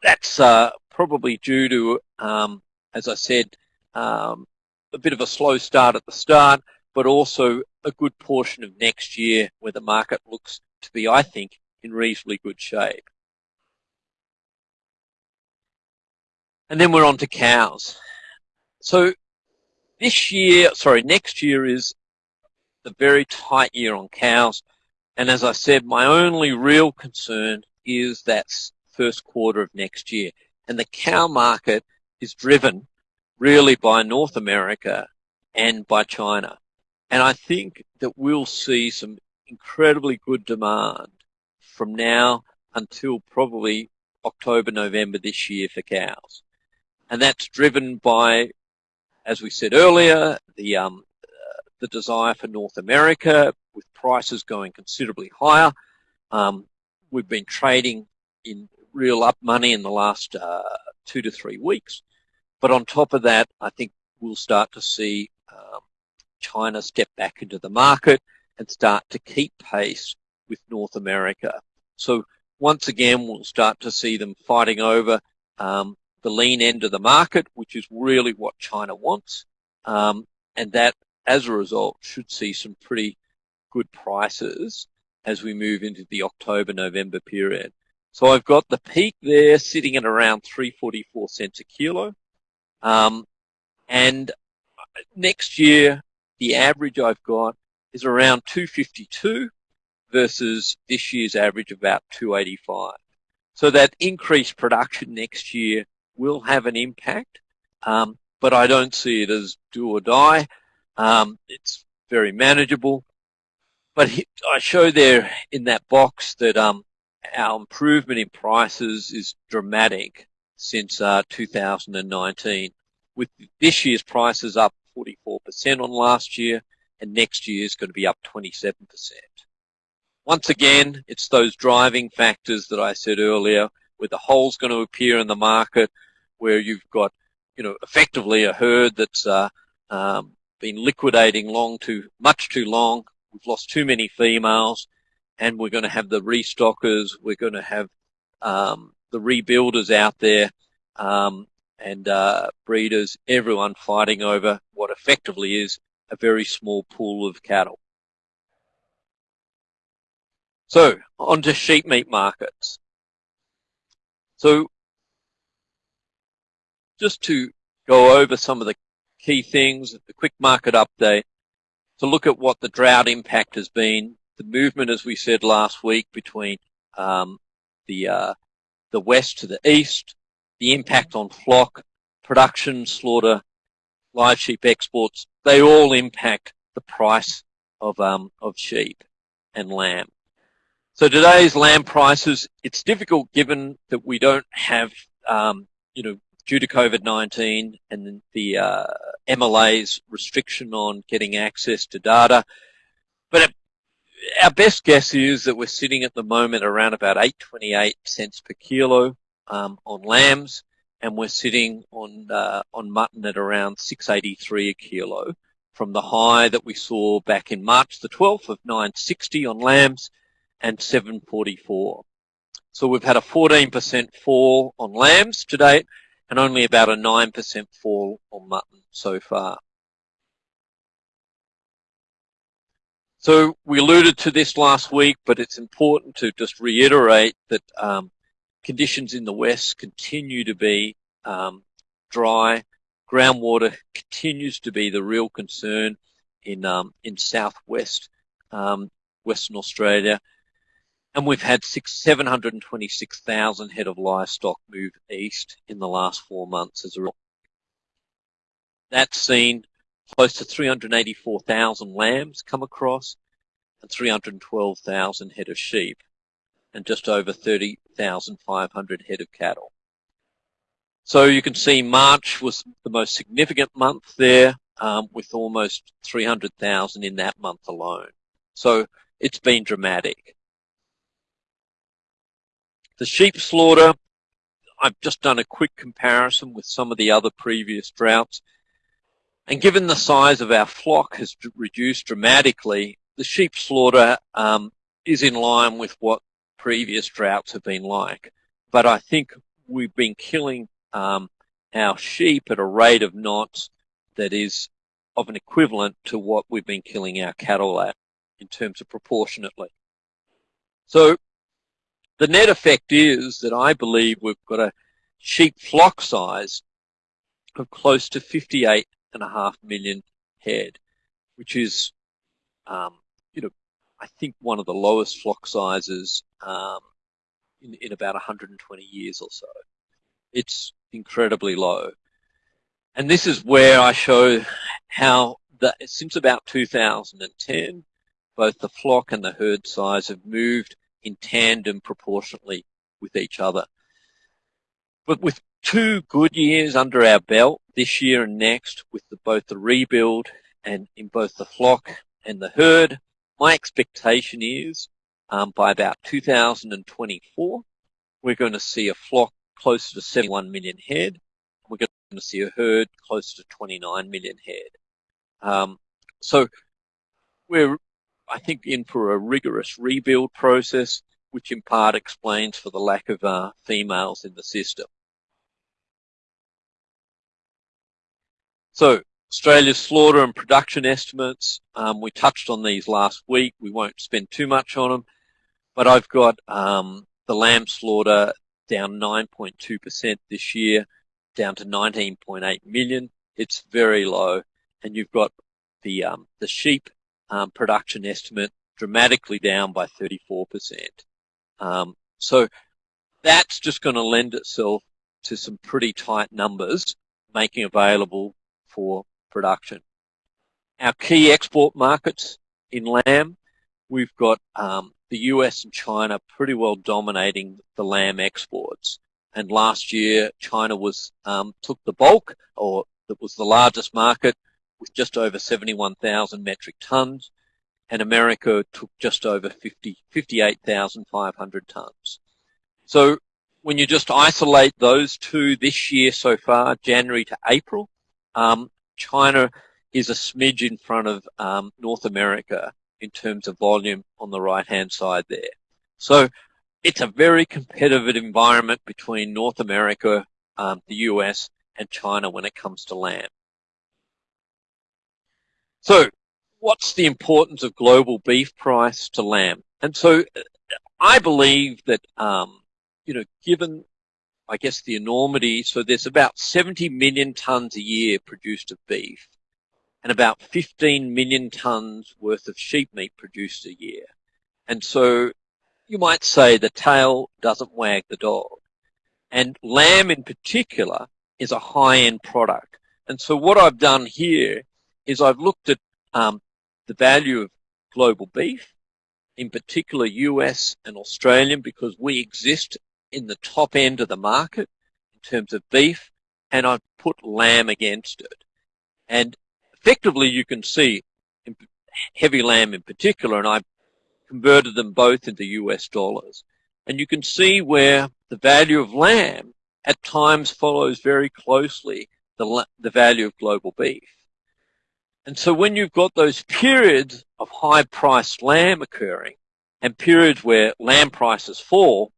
that's uh, probably due to, um, as I said, um, a bit of a slow start at the start, but also a good portion of next year where the market looks to be, I think, in reasonably good shape. And then we're on to cows. So this year, sorry, next year is a very tight year on cows. And as I said, my only real concern is that first quarter of next year. And the cow market is driven really by North America and by China. And I think that we'll see some incredibly good demand from now until probably October, November this year for cows. And that's driven by, as we said earlier, the, um, the desire for North America with prices going considerably higher. Um, we've been trading in real up money in the last uh, two to three weeks. But on top of that, I think we'll start to see um, China step back into the market and start to keep pace with North America. So once again, we'll start to see them fighting over um, the lean end of the market, which is really what China wants. Um, and that, as a result, should see some pretty good prices as we move into the October-November period. So I've got the peak there sitting at around 344 cents a kilo. Um, and next year, the average I've got is around 252 versus this year's average about 285. So that increased production next year will have an impact, um, but I don't see it as do or die. Um, it's very manageable. But I show there in that box that um, our improvement in prices is dramatic since uh, 2019, with this year's prices up 44% on last year, and next year is going to be up 27%. Once again, it's those driving factors that I said earlier, where the hole's going to appear in the market, where you've got, you know, effectively a herd that's uh, um, been liquidating long too much too long. We've lost too many females, and we're going to have the restockers, we're going to have um, the rebuilders out there, um, and uh, breeders, everyone fighting over what effectively is a very small pool of cattle. So, on to sheep meat markets. So, just to go over some of the key things, the quick market update, to look at what the drought impact has been the movement, as we said last week, between um, the uh, the west to the east, the impact on flock, production, slaughter, live sheep exports, they all impact the price of um, of sheep and lamb. So today's lamb prices, it's difficult given that we don't have, um, you know, due to COVID-19 and the uh, MLA's restriction on getting access to data. But our best guess is that we're sitting at the moment around about 8.28 cents per kilo um, on lambs, and we're sitting on uh, on mutton at around 6.83 a kilo from the high that we saw back in March the 12th of 960 on lambs and 744. So we've had a 14% fall on lambs to date and only about a 9% fall on mutton so far. So we alluded to this last week, but it's important to just reiterate that um, conditions in the west continue to be um, dry. Groundwater continues to be the real concern in um, in southwest um, Western Australia and we've had six, 726,000 head of livestock move east in the last four months as a result. That's seen close to 384,000 lambs come across and 312,000 head of sheep and just over 30,500 head of cattle. So you can see March was the most significant month there um, with almost 300,000 in that month alone. So it's been dramatic. The sheep slaughter, I've just done a quick comparison with some of the other previous droughts. And given the size of our flock has reduced dramatically, the sheep slaughter um, is in line with what previous droughts have been like. But I think we've been killing um, our sheep at a rate of knots that is of an equivalent to what we've been killing our cattle at in terms of proportionately. So the net effect is that I believe we've got a sheep flock size of close to 58 and a half million head, which is, um, you know, I think one of the lowest flock sizes um, in, in about 120 years or so. It's incredibly low. And this is where I show how the, since about 2010, both the flock and the herd size have moved in tandem proportionately with each other. But with two good years under our belt this year and next with the, both the rebuild and in both the flock and the herd, my expectation is um, by about 2024, we're going to see a flock closer to 71 million head. We're going to see a herd closer to 29 million head. Um, so we're I think, in for a rigorous rebuild process, which in part explains for the lack of uh, females in the system. So Australia's slaughter and production estimates, um, we touched on these last week. We won't spend too much on them, but I've got um, the lamb slaughter down 9.2% this year, down to 19.8 million. It's very low. And you've got the um, the sheep um, production estimate dramatically down by 34%. Um, so that's just going to lend itself to some pretty tight numbers making available for production. Our key export markets in lamb, we've got um, the US and China pretty well dominating the lamb exports. And last year, China was um, took the bulk, or that was the largest market, with just over 71,000 metric tons, and America took just over 50, 58,500 tons. So when you just isolate those two this year so far, January to April, um, China is a smidge in front of um, North America in terms of volume on the right-hand side there. So it's a very competitive environment between North America, um, the US, and China when it comes to lamb. So what's the importance of global beef price to lamb? And so I believe that, um, you know, given, I guess, the enormity, so there's about 70 million tons a year produced of beef and about 15 million tons worth of sheep meat produced a year. And so you might say the tail doesn't wag the dog. And lamb in particular is a high-end product. And so what I've done here is I've looked at um, the value of global beef, in particular US and Australian, because we exist in the top end of the market in terms of beef, and I've put lamb against it. And effectively you can see heavy lamb in particular, and I converted them both into US dollars. And you can see where the value of lamb at times follows very closely the, the value of global beef. And so when you've got those periods of high priced lamb occurring and periods where lamb prices fall,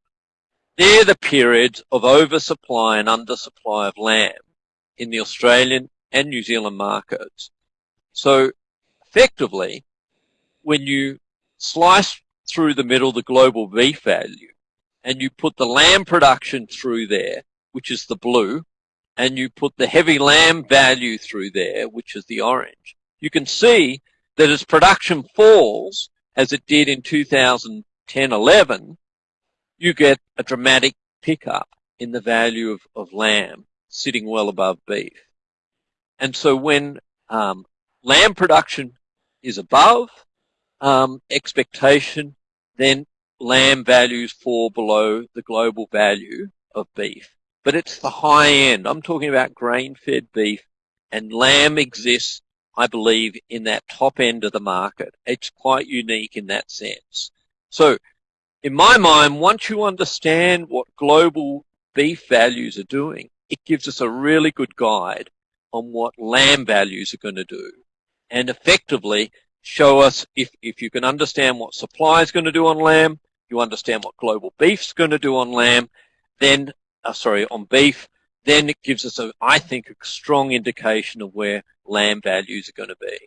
they're the periods of oversupply and undersupply of lamb in the Australian and New Zealand markets. So effectively, when you slice through the middle the global beef value and you put the lamb production through there, which is the blue, and you put the heavy lamb value through there, which is the orange, you can see that as production falls, as it did in 2010-11, you get a dramatic pickup in the value of, of lamb sitting well above beef. And so when um, lamb production is above um, expectation, then lamb values fall below the global value of beef. But it's the high end. I'm talking about grain-fed beef, and lamb exists, I believe, in that top end of the market. It's quite unique in that sense. So, in my mind, once you understand what global beef values are doing, it gives us a really good guide on what lamb values are going to do. And effectively, show us if, if you can understand what supply is going to do on lamb, you understand what global beef's going to do on lamb, then, uh, sorry, on beef, then it gives us, a, I think, a strong indication of where lamb values are going to be.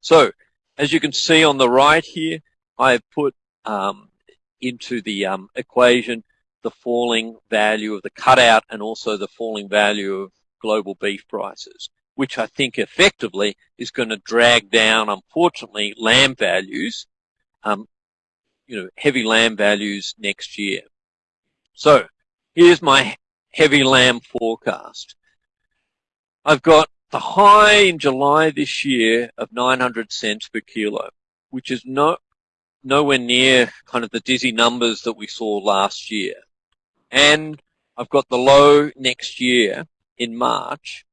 So, as you can see on the right here, I have put um, into the um, equation the falling value of the cutout and also the falling value of global beef prices which I think effectively is going to drag down, unfortunately, lamb values, um, you know, heavy lamb values next year. So here's my heavy lamb forecast. I've got the high in July this year of 900 cents per kilo, which is no, nowhere near kind of the dizzy numbers that we saw last year. And I've got the low next year in March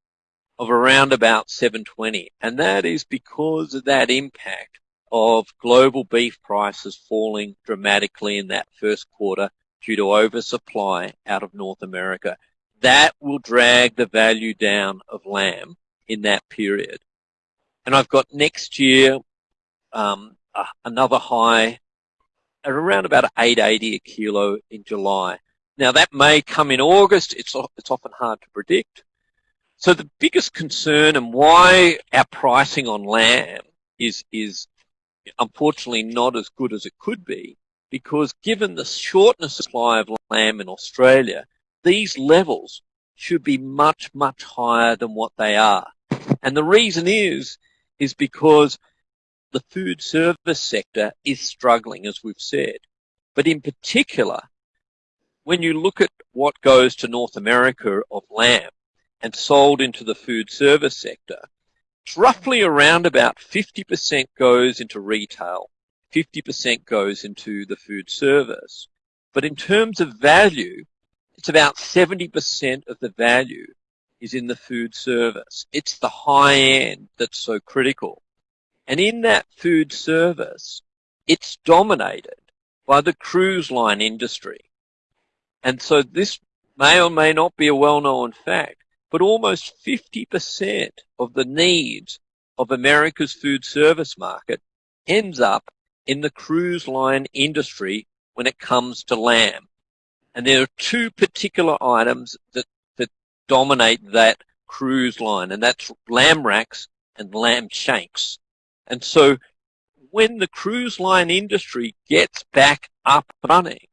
of around about 720. And that is because of that impact of global beef prices falling dramatically in that first quarter due to oversupply out of North America. That will drag the value down of lamb in that period. And I've got next year um, uh, another high at around about 880 a kilo in July. Now that may come in August. It's, it's often hard to predict. So the biggest concern and why our pricing on lamb is, is unfortunately not as good as it could be because given the shortness of supply of lamb in Australia, these levels should be much, much higher than what they are. And the reason is, is because the food service sector is struggling, as we've said. But in particular, when you look at what goes to North America of lamb, and sold into the food service sector, it's roughly around about 50% goes into retail, 50% goes into the food service. But in terms of value, it's about 70% of the value is in the food service. It's the high end that's so critical. And in that food service, it's dominated by the cruise line industry. And so this may or may not be a well-known fact, but almost 50% of the needs of America's food service market ends up in the cruise line industry when it comes to lamb. And there are two particular items that, that dominate that cruise line, and that's lamb racks and lamb shanks. And so when the cruise line industry gets back up running,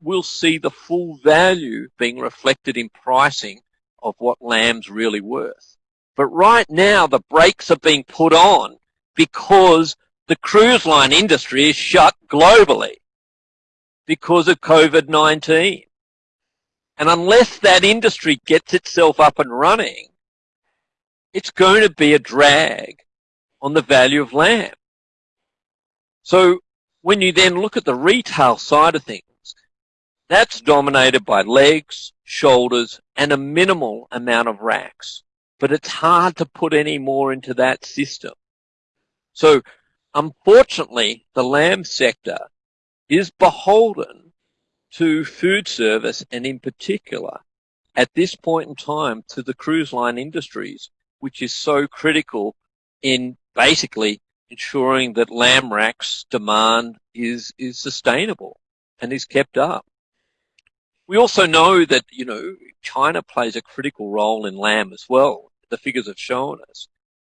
we'll see the full value being reflected in pricing of what lamb's really worth. But right now, the brakes are being put on because the cruise line industry is shut globally because of COVID-19. And unless that industry gets itself up and running, it's going to be a drag on the value of lamb. So when you then look at the retail side of things, that's dominated by legs, shoulders, and a minimal amount of racks. But it's hard to put any more into that system. So unfortunately, the lamb sector is beholden to food service and in particular, at this point in time, to the cruise line industries, which is so critical in basically ensuring that lamb racks demand is, is sustainable and is kept up. We also know that, you know, China plays a critical role in lamb as well. The figures have shown us.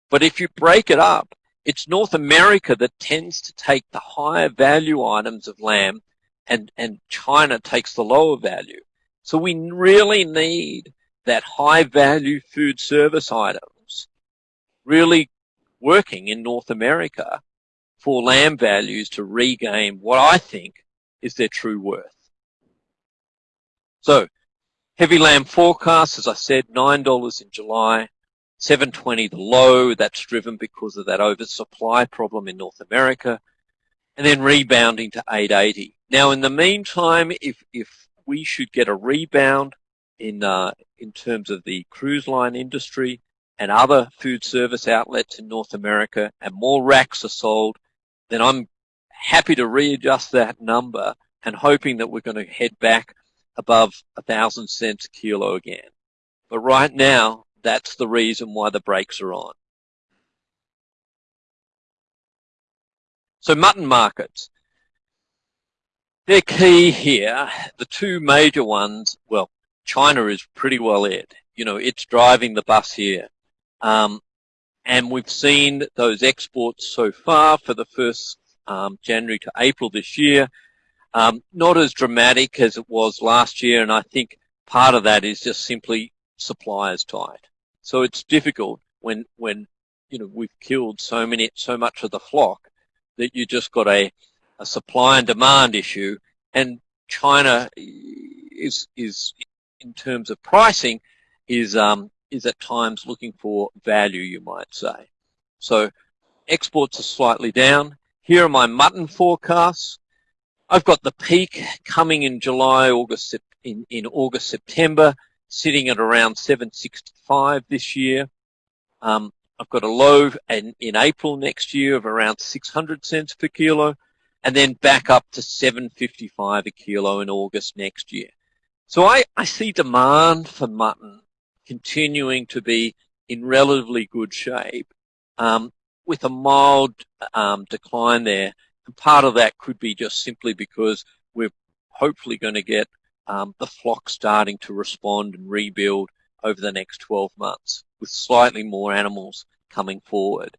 But if you break it up, it's North America that tends to take the higher value items of lamb and, and China takes the lower value. So we really need that high value food service items really working in North America for lamb values to regain what I think is their true worth. So heavy lamb forecast, as I said, $9 in July, 720 the low, that's driven because of that oversupply problem in North America, and then rebounding to 880. Now, in the meantime, if, if we should get a rebound in, uh, in terms of the cruise line industry and other food service outlets in North America and more racks are sold, then I'm happy to readjust that number and hoping that we're going to head back above a thousand cents a kilo again. But right now, that's the reason why the brakes are on. So mutton markets. They're key here. The two major ones, well, China is pretty well it. You know, it's driving the bus here. Um, and we've seen those exports so far for the first um, January to April this year. Um, not as dramatic as it was last year, and I think part of that is just simply supply is tight. So it's difficult when when you know we've killed so many so much of the flock that you just got a, a supply and demand issue, and China is is in terms of pricing is um, is at times looking for value, you might say. So exports are slightly down. Here are my mutton forecasts. I've got the peak coming in July, August, in, in August, September sitting at around 765 this year. Um, I've got a low in, in April next year of around 600 cents per kilo and then back up to 755 a kilo in August next year. So I, I see demand for mutton continuing to be in relatively good shape um, with a mild um, decline there. And part of that could be just simply because we're hopefully going to get um, the flock starting to respond and rebuild over the next 12 months with slightly more animals coming forward.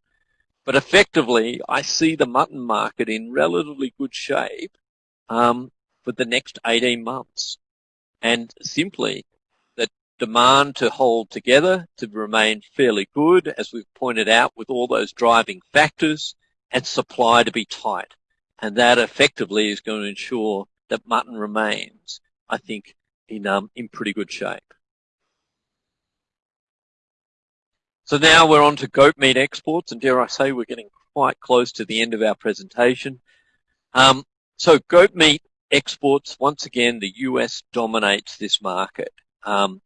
But effectively, I see the mutton market in relatively good shape um, for the next 18 months. And simply, the demand to hold together, to remain fairly good, as we've pointed out, with all those driving factors, and supply to be tight. And that effectively is going to ensure that mutton remains I think, in, um, in pretty good shape. So now we're on to goat meat exports, and dare I say we're getting quite close to the end of our presentation. Um, so goat meat exports, once again, the US dominates this market. Um,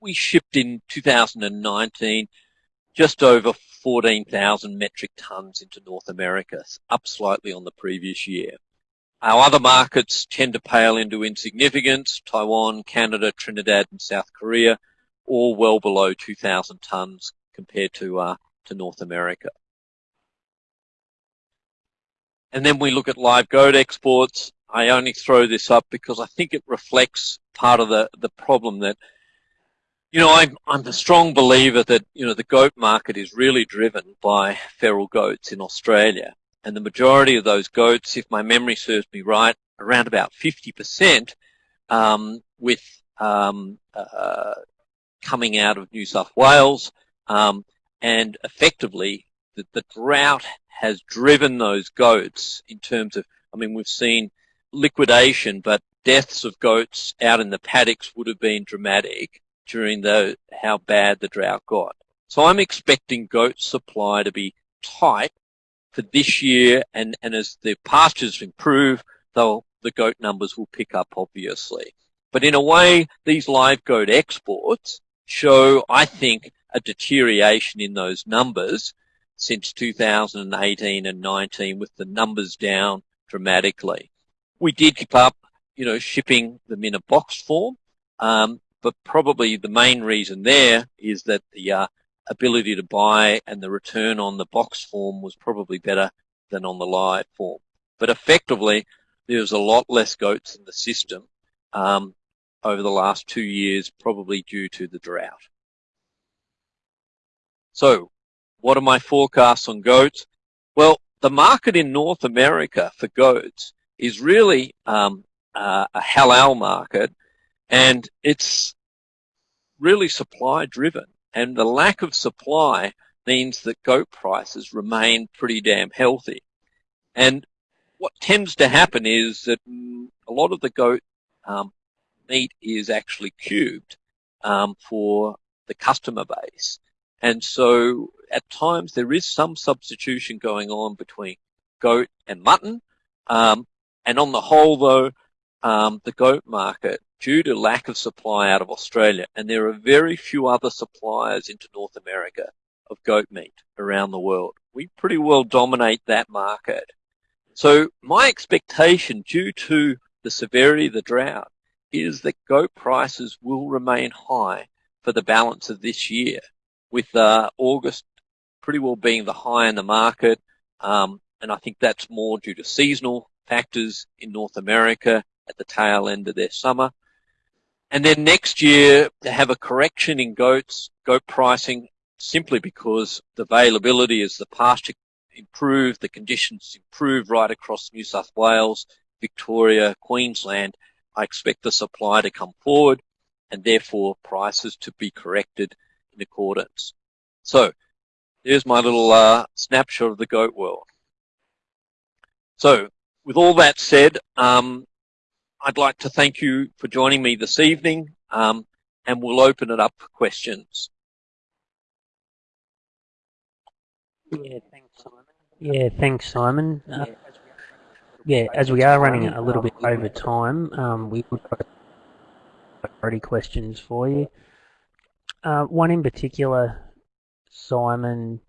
we shipped in 2019 just over 14,000 metric tons into North America, up slightly on the previous year. Our other markets tend to pale into insignificance, Taiwan, Canada, Trinidad and South Korea, all well below 2,000 tonnes compared to, uh, to North America. And then we look at live goat exports. I only throw this up because I think it reflects part of the, the problem that, you know, I'm, I'm a strong believer that, you know, the goat market is really driven by feral goats in Australia and the majority of those goats, if my memory serves me right, around about 50% um, with um, uh, coming out of New South Wales um, and effectively that the drought has driven those goats in terms of, I mean, we've seen liquidation, but deaths of goats out in the paddocks would have been dramatic during the how bad the drought got. So I'm expecting goat supply to be tight for this year, and, and as the pastures improve, they'll, the goat numbers will pick up, obviously. But in a way, these live goat exports show, I think, a deterioration in those numbers since 2018 and 19 with the numbers down dramatically. We did keep up, you know, shipping them in a box form, um, but probably the main reason there is that the uh, ability to buy and the return on the box form was probably better than on the live form. But effectively, there was a lot less goats in the system um, over the last two years, probably due to the drought. So what are my forecasts on goats? Well, the market in North America for goats is really um, uh, a halal market and it's really supply driven and the lack of supply means that goat prices remain pretty damn healthy. And what tends to happen is that a lot of the goat um, meat is actually cubed um, for the customer base. And so at times there is some substitution going on between goat and mutton. Um, and on the whole, though, um, the goat market, due to lack of supply out of Australia, and there are very few other suppliers into North America of goat meat around the world. We pretty well dominate that market. So my expectation due to the severity of the drought is that goat prices will remain high for the balance of this year with uh, August pretty well being the high in the market. Um, and I think that's more due to seasonal factors in North America at the tail end of their summer. And then next year, to have a correction in goats, goat pricing, simply because the availability as the pasture improve, the conditions improve right across New South Wales, Victoria, Queensland, I expect the supply to come forward and therefore prices to be corrected in accordance. So there's my little uh, snapshot of the goat world. So with all that said, um, I'd like to thank you for joining me this evening um, and we'll open it up for questions. Yeah, thanks, Simon. Yeah, thanks, Simon. Uh, yeah, as we are running a little bit over time, um, we would have already questions for you. Uh, one in particular, Simon,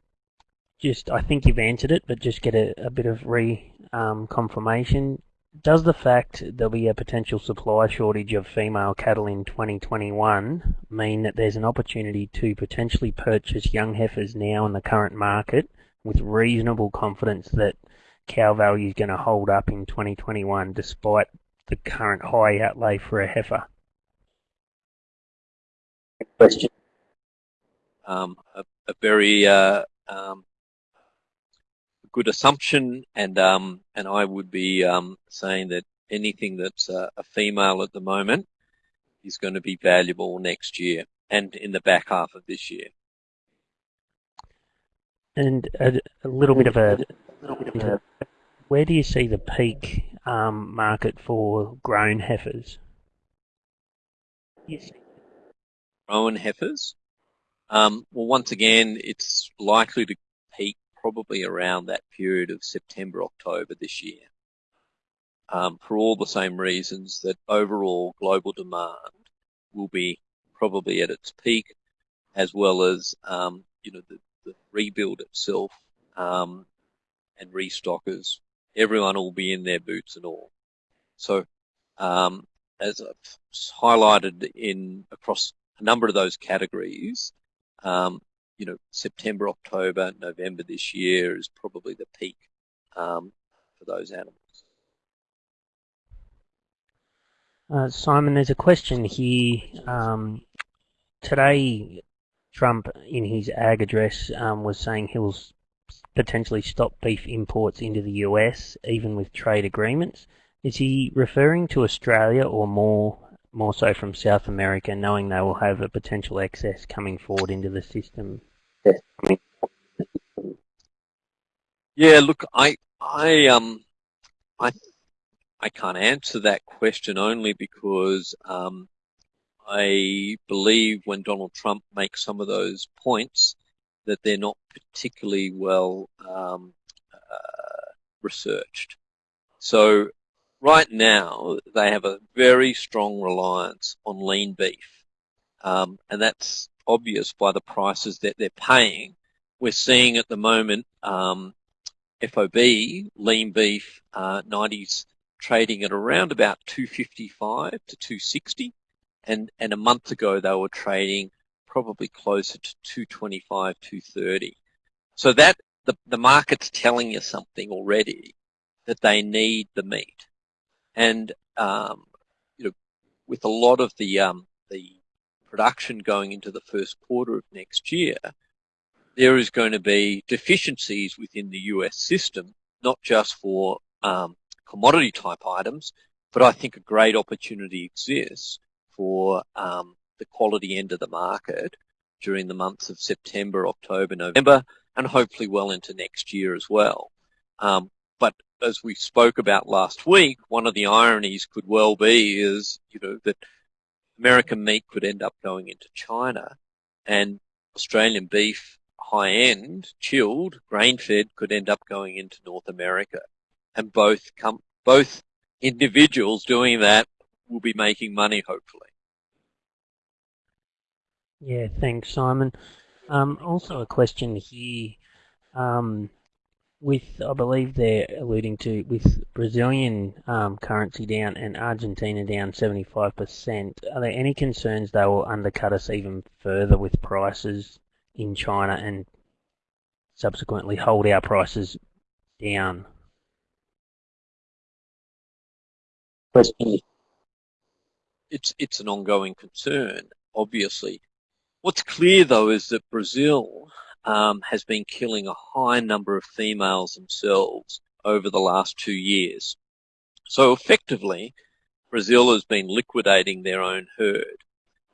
just I think you've answered it, but just get a, a bit of re um, confirmation. Does the fact there'll be a potential supply shortage of female cattle in 2021 mean that there's an opportunity to potentially purchase young heifers now in the current market with reasonable confidence that cow value is going to hold up in 2021 despite the current high outlay for a heifer? Question. Um, a, a, very uh, um, good assumption, and um, and I would be um, saying that anything that's a, a female at the moment is going to be valuable next year and in the back half of this year. And a, a little bit of a, bit of a where do you see the peak um, market for grown heifers? Yes. Grown heifers? Um, well, once again, it's likely to peak probably around that period of September, October this year. Um, for all the same reasons that overall global demand will be probably at its peak, as well as um, you know the, the, rebuild itself um, and restockers everyone will be in their boots and all. So, um, as I've highlighted in across a number of those categories, um, you know, September, October, November this year is probably the peak um, for those animals. Uh, Simon, there's a question here. Um, today, Trump, in his ag address, um, was saying he'll potentially stop beef imports into the US, even with trade agreements. Is he referring to Australia or more more so from South America, knowing they will have a potential excess coming forward into the system? Yeah, look, I, I, um, I, I can't answer that question only because um, I believe when Donald Trump makes some of those points that they're not particularly well um, uh, researched. So right now they have a very strong reliance on lean beef, um, and that's obvious by the prices that they're paying. We're seeing at the moment um, FOB lean beef uh, 90s trading at around about 255 to 260 and and a month ago they were trading probably closer to 225 230 so that the, the market's telling you something already that they need the meat and um, you know with a lot of the um, the production going into the first quarter of next year there is going to be deficiencies within the US system not just for um, commodity type items but I think a great opportunity exists for um, the quality end of the market during the months of September, October, November, and hopefully well into next year as well. Um, but as we spoke about last week, one of the ironies could well be is, you know, that American meat could end up going into China and Australian beef high end, chilled, grain fed could end up going into North America. And both both individuals doing that will be making money, hopefully. Yeah, thanks, Simon. Um, also, a question here. Um, with, I believe they're alluding to, with Brazilian um, currency down and Argentina down 75%, are there any concerns they will undercut us even further with prices in China and subsequently hold our prices down? Question it's it's an ongoing concern, obviously. What's clear though is that Brazil um, has been killing a high number of females themselves over the last two years. So effectively, Brazil has been liquidating their own herd.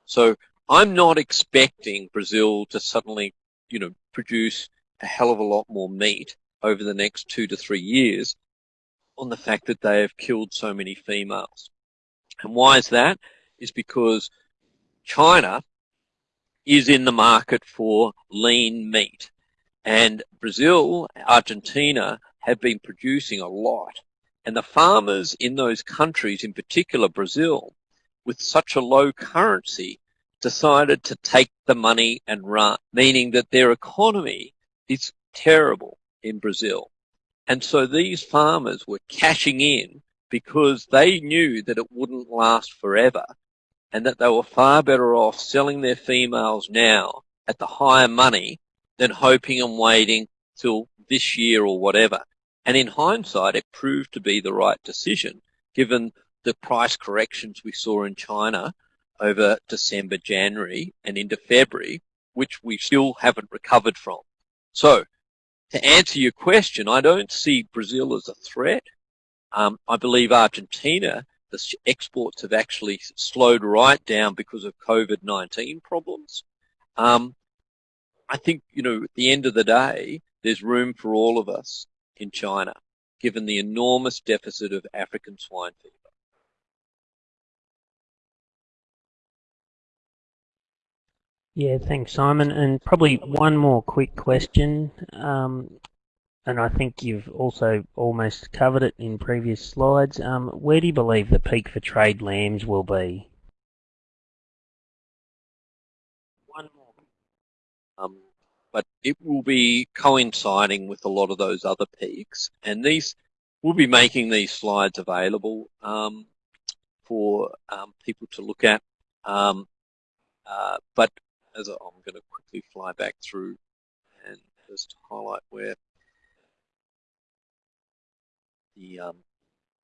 So I'm not expecting Brazil to suddenly, you know, produce a hell of a lot more meat over the next two to three years on the fact that they have killed so many females. And why is that? Is because China is in the market for lean meat. And Brazil, Argentina have been producing a lot. And the farmers in those countries, in particular Brazil, with such a low currency, decided to take the money and run, meaning that their economy is terrible in Brazil. And so these farmers were cashing in because they knew that it wouldn't last forever and that they were far better off selling their females now at the higher money than hoping and waiting till this year or whatever. And in hindsight, it proved to be the right decision given the price corrections we saw in China over December, January and into February, which we still haven't recovered from. So to answer your question, I don't see Brazil as a threat. Um, I believe Argentina, the exports have actually slowed right down because of COVID-19 problems. Um, I think, you know, at the end of the day, there's room for all of us in China, given the enormous deficit of African swine fever. Yeah, thanks, Simon. And probably one more quick question. Um, and I think you've also almost covered it in previous slides. Um, where do you believe the peak for trade lambs will be? One more. Um, but it will be coinciding with a lot of those other peaks, and these we'll be making these slides available um, for um, people to look at. Um, uh, but as I'm going to quickly fly back through and just highlight where the, um,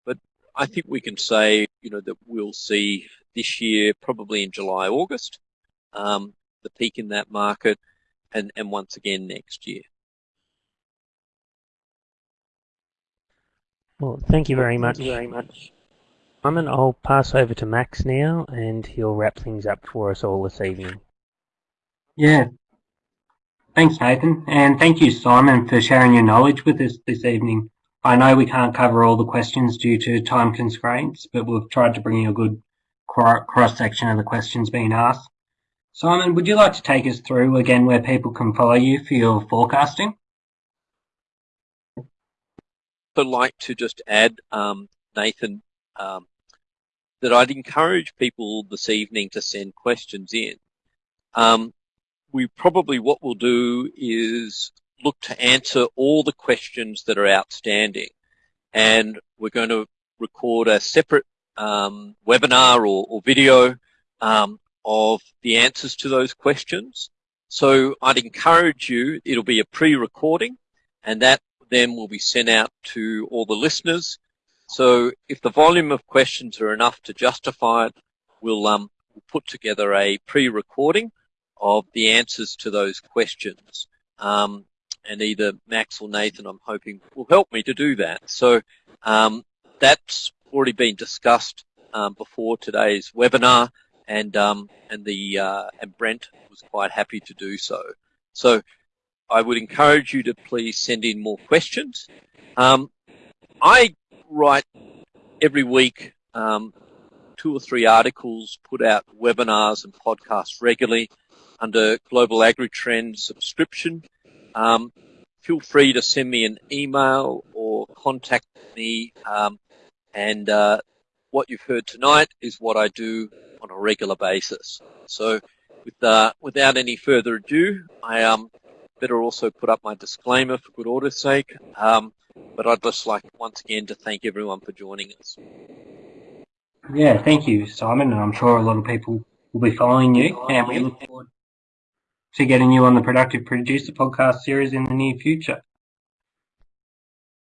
but I think we can say, you know, that we'll see this year, probably in July, August, um, the peak in that market, and, and once again next year. Well, thank you very much. Thank you very much. Simon, I'll pass over to Max now, and he'll wrap things up for us all this evening. Yeah. Thanks, Nathan, and thank you, Simon, for sharing your knowledge with us this evening. I know we can't cover all the questions due to time constraints, but we've tried to bring you a good cross-section of the questions being asked. Simon, would you like to take us through again where people can follow you for your forecasting? I'd like to just add, um, Nathan, um, that I'd encourage people this evening to send questions in. Um, we probably, what we'll do is look to answer all the questions that are outstanding. And we're going to record a separate um, webinar or, or video um, of the answers to those questions. So I'd encourage you, it'll be a pre-recording and that then will be sent out to all the listeners. So if the volume of questions are enough to justify it, we'll, um, we'll put together a pre-recording of the answers to those questions. Um, and either Max or Nathan, I'm hoping, will help me to do that. So um, that's already been discussed um, before today's webinar, and um, and the uh, and Brent was quite happy to do so. So I would encourage you to please send in more questions. Um, I write every week um, two or three articles, put out webinars and podcasts regularly under Global Agri Trend subscription. Um, feel free to send me an email or contact me. Um, and uh, what you've heard tonight is what I do on a regular basis. So with, uh, without any further ado, I um, better also put up my disclaimer for good order's sake. Um, but I'd just like once again to thank everyone for joining us. Yeah, thank you, Simon, and I'm sure a lot of people will be following you, and we look forward to getting you on the Productive Producer podcast series in the near future.